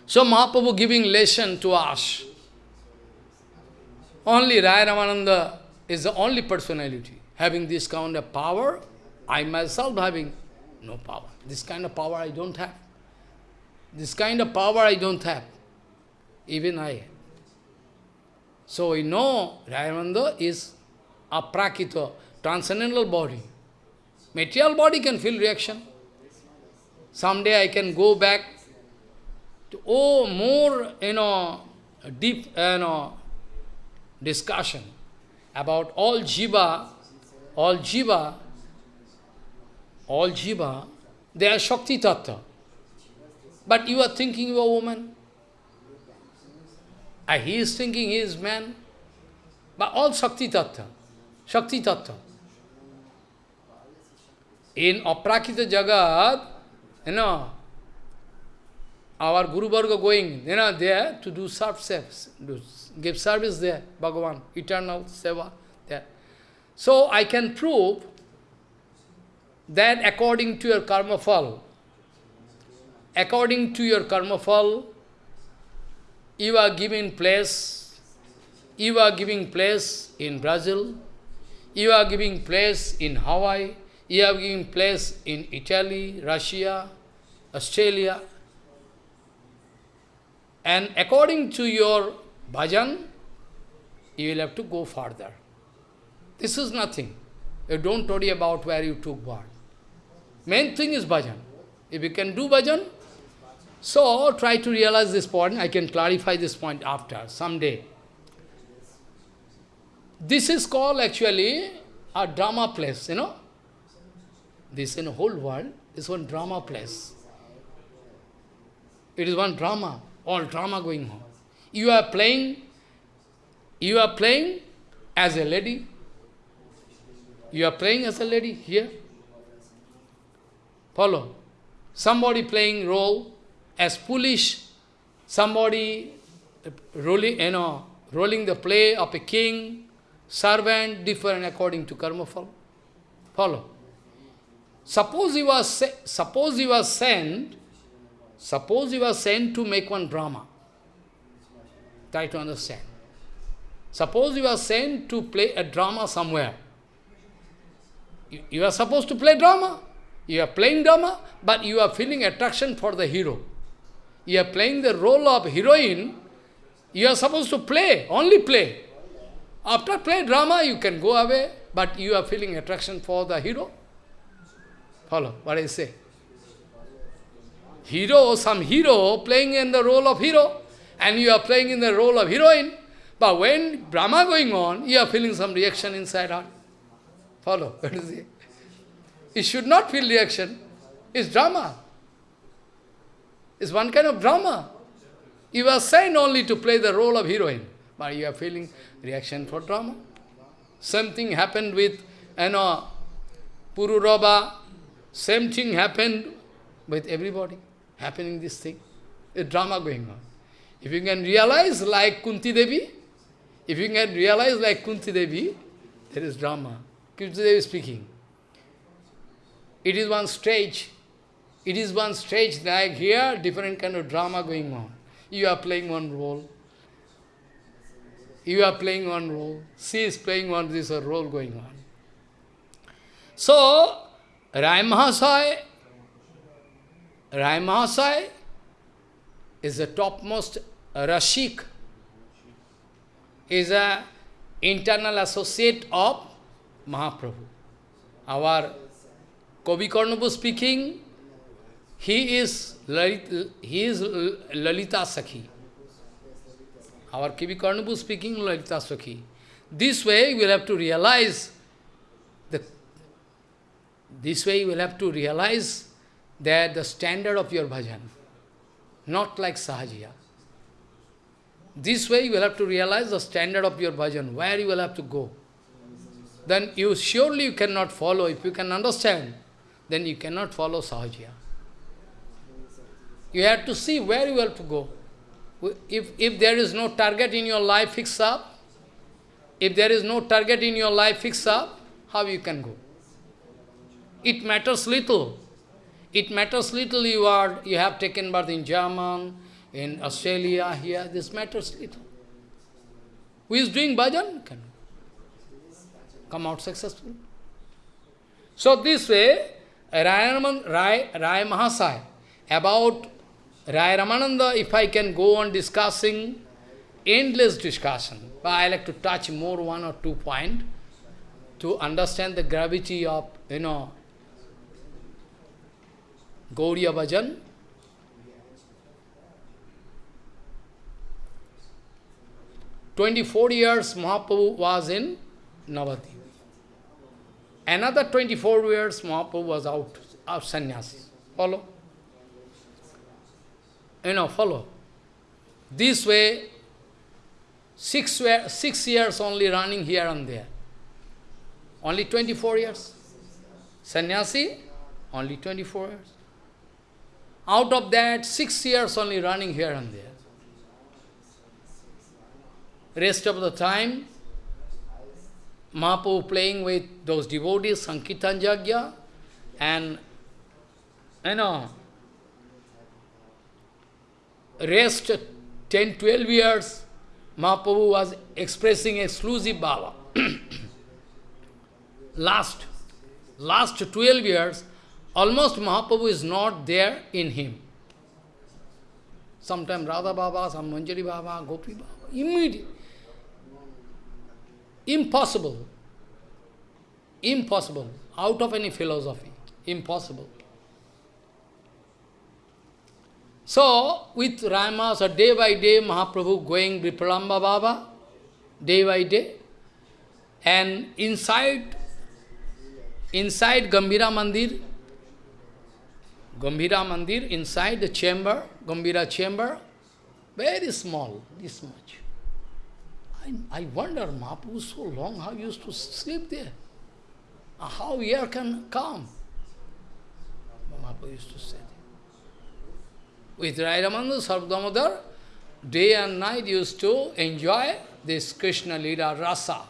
So Mahaprabhu giving lesson to us. Only Rai Ramananda is the only personality having this kind of power. I myself having no power. This kind of power I don't have. This kind of power I don't have. Even I. So we know Rayananda is aprakrita, transcendental body. Material body can feel reaction. Someday I can go back to, oh, more, you know, deep, you know, discussion about all jiva, all jiva, all jiva, they are Shakti Tattva. But you are thinking you are a woman. And he is thinking he is man. But all Shakti Tattva. Shakti Tattva. In Aprakrita Jagat, you know, our Guru Varga going, you know, there to do service, do, give service there, Bhagavan, eternal seva there. So I can prove that according to your karma fall, according to your karma fall, you are giving place, you are giving place in Brazil, you are giving place in Hawaii, you are giving place in Italy, Russia, Australia. And according to your bhajan, you will have to go further. This is nothing. You don't worry about where you took what. Main thing is bhajan. If you can do bhajan, so try to realize this point. I can clarify this point after, someday. This is called actually a drama place, you know. This in whole world is one drama place. It is one drama, all drama going on. You are playing, you are playing as a lady. You are playing as a lady here. Follow. Somebody playing role as foolish, somebody rolling, you know, rolling the play of a king, servant, different according to karma follow. Follow. Suppose he was suppose you are sent, suppose you are sent to make one drama. Try to understand. Suppose you are sent to play a drama somewhere. You, you are supposed to play drama. You are playing drama, but you are feeling attraction for the hero. You are playing the role of heroine, you are supposed to play, only play. After play drama, you can go away, but you are feeling attraction for the hero. Follow what I say. Hero, some hero playing in the role of hero, and you are playing in the role of heroine. But when drama going on, you are feeling some reaction inside heart. Follow what is it? You should not feel reaction. It's drama. It's one kind of drama. You are sent only to play the role of heroine, but you are feeling reaction for drama. Same thing happened with, you know, Pururava. Same thing happened with everybody, happening this thing. A drama going on. If you can realize like Kunti Devi, if you can realize like Kunti Devi, there is drama. Kunti Devi speaking. It is one stage it is one stage like here, different kind of drama going on. You are playing one role. You are playing one role. She is playing one, this a role going on. So, Rai Mahasai, Rai Mahasai is the topmost Rashik, He is a internal associate of Mahaprabhu. Our Kavi Karnapur speaking, he is, Lalit, he is Lalita Sakhi. Our Kavi Karnapur speaking Lalita Sakhi. This way you will have to realize, the, this way you will have to realize that the standard of your bhajan, not like Sahajiya. This way you will have to realize the standard of your bhajan, where you will have to go. Then you surely you cannot follow. If you can understand, then you cannot follow Sahajiya. You have to see where you have to go. If, if there is no target in your life fix up, if there is no target in your life fix up, how you can go? It matters little. It matters little you are, you have taken birth in German, in Australia, here, this matters little. Who is doing bhajan can come out successful. So this way, Rai, Rai, Rai about Rai Ramananda, if I can go on discussing, endless discussion, but I like to touch more one or two point to understand the gravity of, you know, Gauriya Bhajan. Twenty-four years Mahaprabhu was in Navadip. Another 24 years Mahaprabhu was out of sannyasi. Follow? You know, follow. This way, six, six years only running here and there. Only 24 years. Sannyasi, only 24 years. Out of that, six years only running here and there. Rest of the time, Mahaprabhu playing with those devotees, Sankirtan Jagya, and, you know, rest 10, 12 years, Mahaprabhu was expressing exclusive Baba. last, last 12 years, almost Mahaprabhu is not there in him. Sometime Radha Baba, some Manjari Baba, Gopi Baba, immediate. Impossible. Impossible. Out of any philosophy. Impossible. So, with Rama, so day by day, Mahaprabhu going Vipralamba Baba, day by day, and inside, inside Gambhira Mandir, Gambhira Mandir, inside the chamber, Gambhira chamber, very small, this much. I, I wonder, Mahaprabhu so long, how used to sleep there? How air can come? Mahaprabhu used to say with Rai Ramananda Sarvadamodar, day and night used to enjoy this Krishna Lila rasa.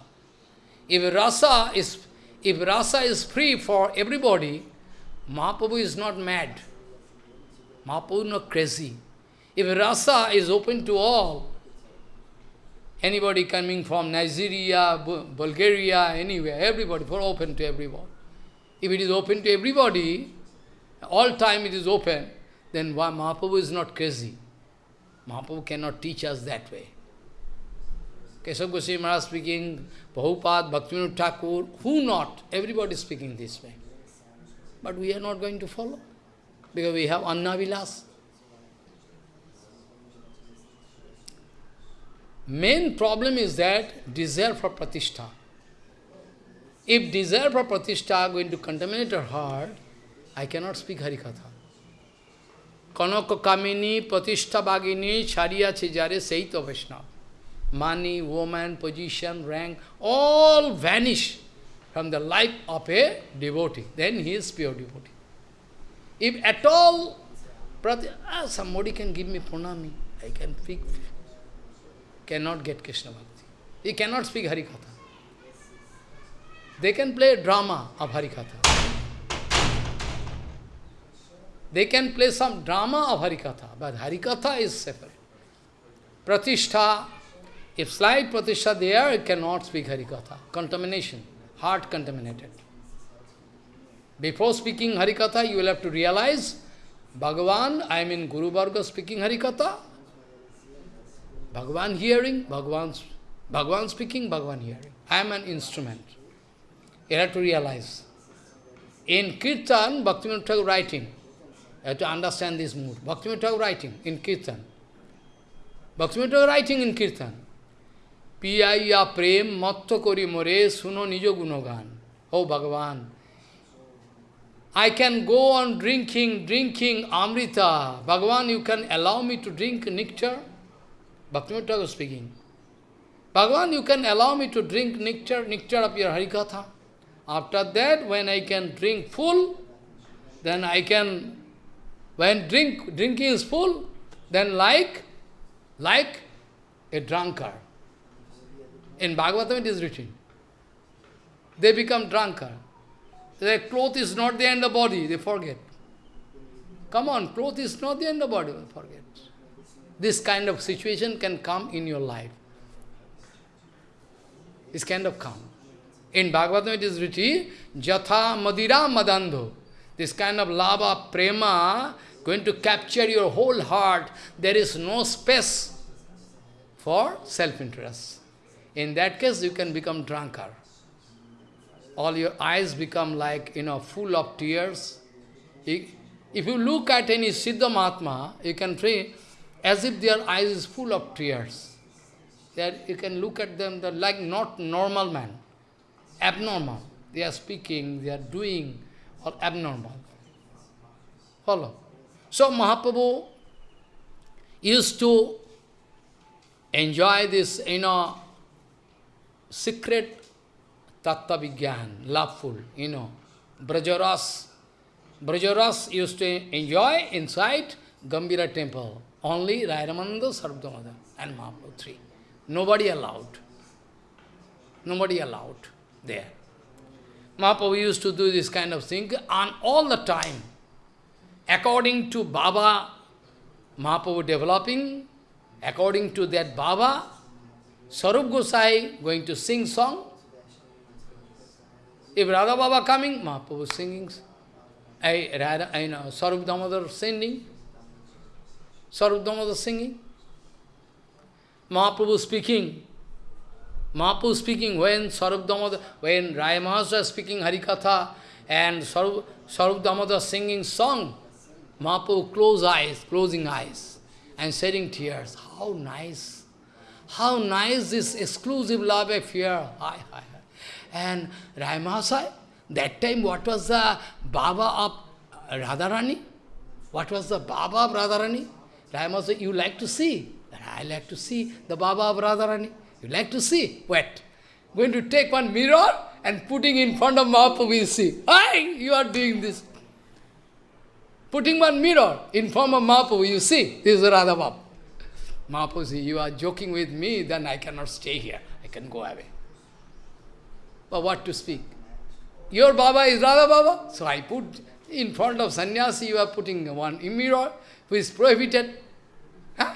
If rasa is if rasa is free for everybody, Mahaprabhu is not mad. Mahaprabhu is not crazy. If rasa is open to all, anybody coming from Nigeria, Bulgaria, anywhere, everybody, for open to everyone. If it is open to everybody, all time it is open, then why Mahaprabhu is not crazy. Mahaprabhu cannot teach us that way. Keshav Goswami Maharaj speaking, Prabhupada, Bhaktivinoda Thakur, who not? Everybody is speaking this way. But we are not going to follow, because we have Anna Vilas. Main problem is that desire for pratishtha. If desire for pratishtha going to contaminate our heart, I cannot speak Harikatha. Kanaka Kamini, Pratishtha Bhagini, Chariya Chijare, Saita Vishnu. Money, woman, position, rank, all vanish from the life of a devotee. Then he is pure devotee. If at all, Prati ah, somebody can give me pranami, I can speak, cannot get Krishna Bhakti. He cannot speak Harikatha. They can play drama of Harikatha. They can play some drama of Harikatha, but Harikatha is separate. Pratishtha, if slight pratishtha there, it cannot speak Harikatha. Contamination, heart contaminated. Before speaking Harikatha, you will have to realize, Bhagavan, I am in Guru Varga speaking Harikatha. Bhagavan hearing, Bhagavan, Bhagavan speaking, Bhagavan hearing. I am an instrument. You have to realize. In Kirtan, Bhaktivinoda writing, you have to understand this mood. Bhaktivinoda writing in Kirtan. Bhaktivinoda writing in Kirtan. Piyaya prem matto kori more suno nijo gunogan. Oh Bhagavan, I can go on drinking, drinking Amrita. Bhagavan, you can allow me to drink nectar? Bhaktivinoda was speaking. Bhagavan, you can allow me to drink nectar, nectar of your Harikatha. After that, when I can drink full, then I can when drink, drinking is full, then like, like a drunkard. In Bhagavatam it is written. They become drunkard. Their cloth is not there in the body, they forget. Come on, cloth is not there in the body, they forget. This kind of situation can come in your life. This kind of come. In Bhagavatam it is written, Jatha Madira Madandho. This kind of lava, prema, going to capture your whole heart, there is no space for self-interest. In that case, you can become drunkard. All your eyes become like, you know, full of tears. If you look at any Siddha Mahatma, you can pray as if their eyes is full of tears. That you can look at them, they're like not normal man, abnormal. They are speaking, they are doing, or abnormal. Follow. So Mahaprabhu used to enjoy this, you know, secret tattva vigyan, loveful, you know, Brajaras. Brajaras used to enjoy inside Gambhira temple. Only Rai Ramananda, Sarvadamada and Mahaprabhu, three. Nobody allowed. Nobody allowed there. Mahaprabhu used to do this kind of thing and all the time according to Baba Mahaprabhu developing, according to that Baba, Sarup Gosai going to sing song. If Radha Baba coming, Mahaprabhu singing. I, Radha, I know, Sarup Damodar singing. Sarup Damodar singing. Mahaprabhu speaking. Mahaprabhu speaking when Sarup Damodar, when Raya Mahasaya speaking Harikatha and Sarup, Sarup Damodar singing song, Mahaprabhu close eyes, closing eyes and shedding tears. How nice. How nice this exclusive love affair. Hi, hi, hi. And Raya Mahasaya, that time what was the Baba of Radharani? What was the Baba of Radharani? Raya Mahasaya, you like to see? I like to see the Baba of Radharani. You like to see? Wait. Going to take one mirror and putting in front of Mahaprabhu, you see. Hi, you are doing this. Putting one mirror in front of Mahaprabhu, you see, this is Radha Baba. Mahaprabhu says, you are joking with me, then I cannot stay here. I can go away. But what to speak? Your Baba is Radha Baba. So I put in front of sannyasi, you are putting one mirror, who is prohibited. Huh?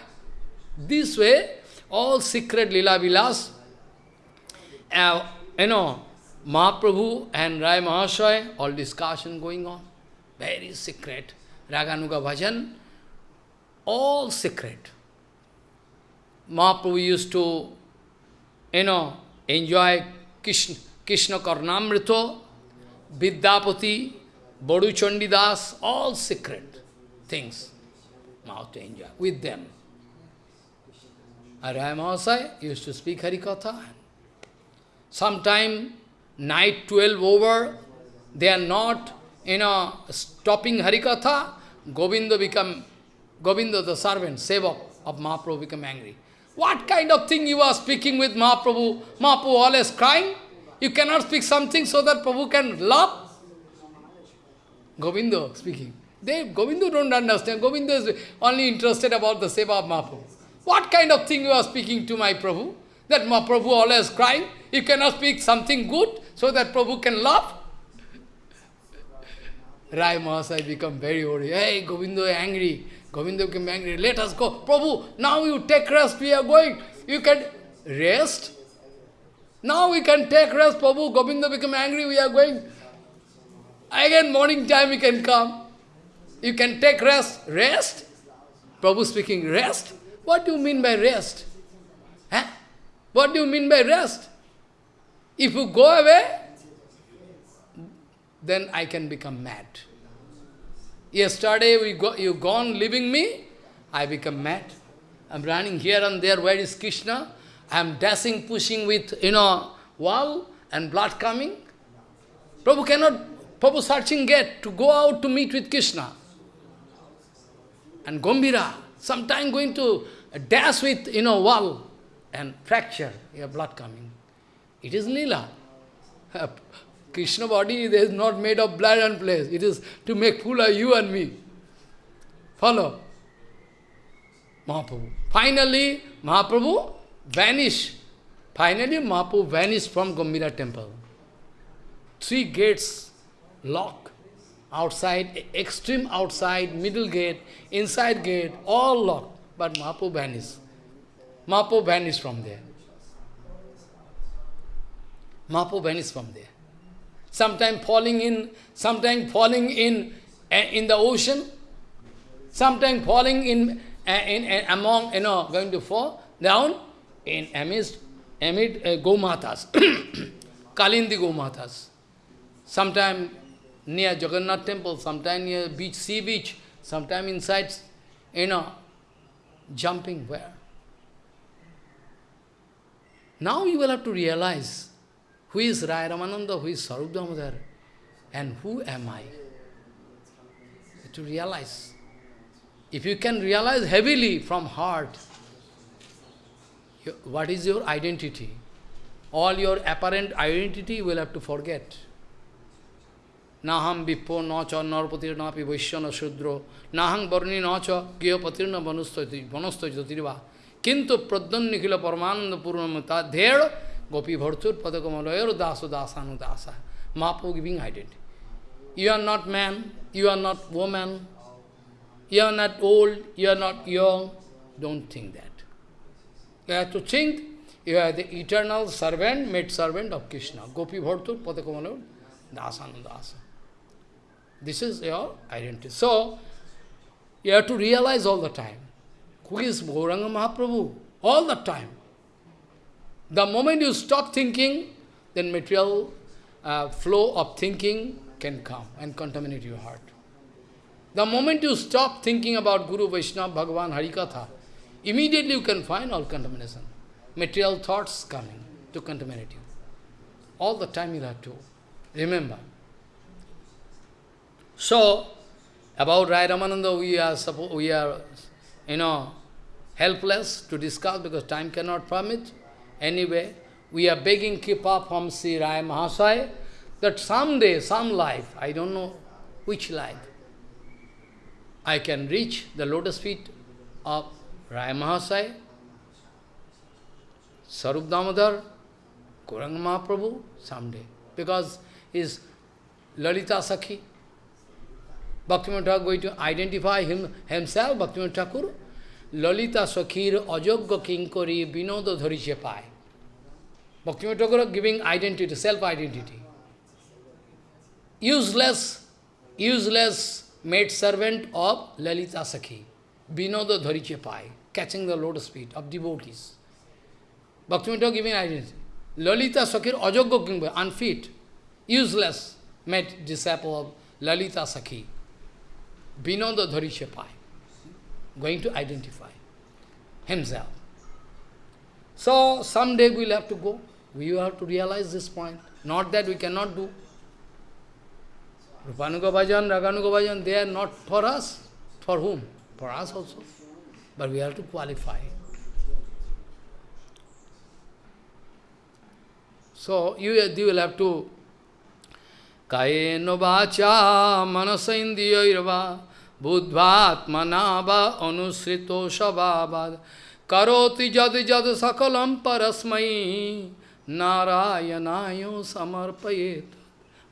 This way, all secret lila vilas, uh, you know, Mahaprabhu and Rai Mahasaya, all discussion going on. Very secret. Raganuga Bhajan, all secret. Mahaprabhu used to, you know, enjoy Krishna, Krishna Karnamrito, Vidyapati, Bodu Chandidas, all secret things. Mahaprabhu to enjoy with them. Araya Mahasaya used to speak Harikatha. Sometime, night 12 over, they are not, you know, stopping Harikatha, Govinda become, Govinda the servant, Sevak of Mahaprabhu become angry. What kind of thing you are speaking with Mahaprabhu? Mahaprabhu always crying. You cannot speak something so that Prabhu can laugh. Govinda speaking. They, Govinda don't understand. Govinda is only interested about the seva of Mahaprabhu. What kind of thing you are speaking to my Prabhu? That Mahaprabhu always crying? You cannot speak something good so that Prabhu can laugh? Rai Mahasai become very worried. Hey, Govinda is angry. Govinda became angry. Let us go. Prabhu, now you take rest. We are going. You can rest. Now we can take rest. Prabhu, Govinda become angry. We are going. Again, morning time we can come. You can take rest. Rest? Prabhu speaking, rest? What do you mean by rest? Huh? What do you mean by rest? If you go away, then I can become mad. Yesterday we go, you gone leaving me, I become mad. I'm running here and there, where is Krishna? I'm dashing, pushing with, you know, wall and blood coming. Prabhu cannot, Prabhu searching gate to go out to meet with Krishna. And Gambhira, sometime going to dash with, you know, wall and fracture, your blood coming. It is lila. Krishna body is not made of blood and flesh. It is to make fool of you and me. Follow. Mahaprabhu. Finally, Mahaprabhu vanished. Finally, Mahaprabhu vanished from Gambhira temple. Three gates locked. Outside, extreme outside, middle gate, inside gate, all locked. But Mahaprabhu vanished. Mahaprabhu vanished from there. Mahaprabhu vanished from there. Sometime falling in, sometime falling in, uh, in the ocean, sometimes falling in, uh, in uh, among, you know, going to fall down in amidst, amid uh, Gomatas, Kalindi Gomatas. Sometimes near Jagannath temple, sometimes near beach, sea beach, sometimes inside, you know, jumping where? Now you will have to realize who is Rai Ramananda, who is Sarup Damodar, and who am I? To realize. If you can realize heavily from heart, what is your identity? All your apparent identity will have to forget. Naham vipo na cha narpatir na pi vaishyana shudro nahang varni na cha kiyo patir na vanustati jyotirva kintu pradhan nikhila paramananda purnamata dher gopi bhartur padakamalayar daso dasanu dasa Mahaprabhu giving identity. You are not man, you are not woman, You are not old, you are not young. Don't think that. You have to think you are the eternal servant, maid servant of Krishna. Gopi Bhartur, Patakamanu, Dasanandasa. This is your identity. So, you have to realize all the time. Who is Gauranga Mahaprabhu? All the time. The moment you stop thinking, then material uh, flow of thinking can come and contaminate your heart. The moment you stop thinking about Guru, Vaishnava, Bhagavan, Harikatha, immediately you can find all contamination. Material thoughts coming to contaminate you. All the time you have to remember. So, about Rai Ramananda, we are, we are, you know, helpless to discuss because time cannot permit. Anyway, we are begging Kripa from Sri Rai Mahasaya that someday, some life, I don't know which life, I can reach the lotus feet of Rai Mahasaya, Sarup Damodar, Gauranga Mahaprabhu, someday. Because his Lalita Sakhi, Bhaktivinoda Thakur going to identify him, himself, Bhaktivinoda Thakur, Lalita Sakhir Ajogya Kinkori Vinoda Dhariche Pai. Bhaktivinoda Thakur giving identity, self-identity. Useless, useless maid servant of Lalita Sakhi, Vinoda Dhariche Pai, catching the lotus feet of devotees. Bhaktivinoda giving identity. Lalita Sakhir Ajogya Kinkori, unfit, useless maid disciple of Lalita Sakhi. Vinoda Dhariche Pai, going to identify himself. So, someday we will have to go. We have to realize this point. Not that we cannot do. Rupanuga Bhajan, Raganuga Bhajan, they are not for us. For whom? For us also. But we have to qualify. So, you, you will have to vacha manasaindriyairva buddhatmana va anusrito shabavad karoti jad sakalam parasmai narayanayo samarpayet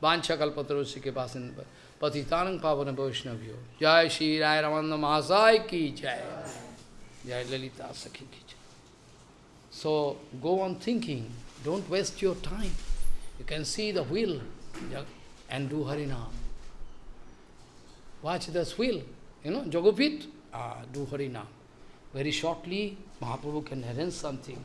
Vancha kalpatarosi ke pasin patitanang pavana vaishnavyo Jai Shri Rai Ramananda Mahasai ki jai Jai Lalita Sakhi ki jai So go on thinking, don't waste your time. You can see the wheel and do Harinam. Watch the wheel, you know, Jogopit, ah, do Harinam. Very shortly, Mahaprabhu can arrange something.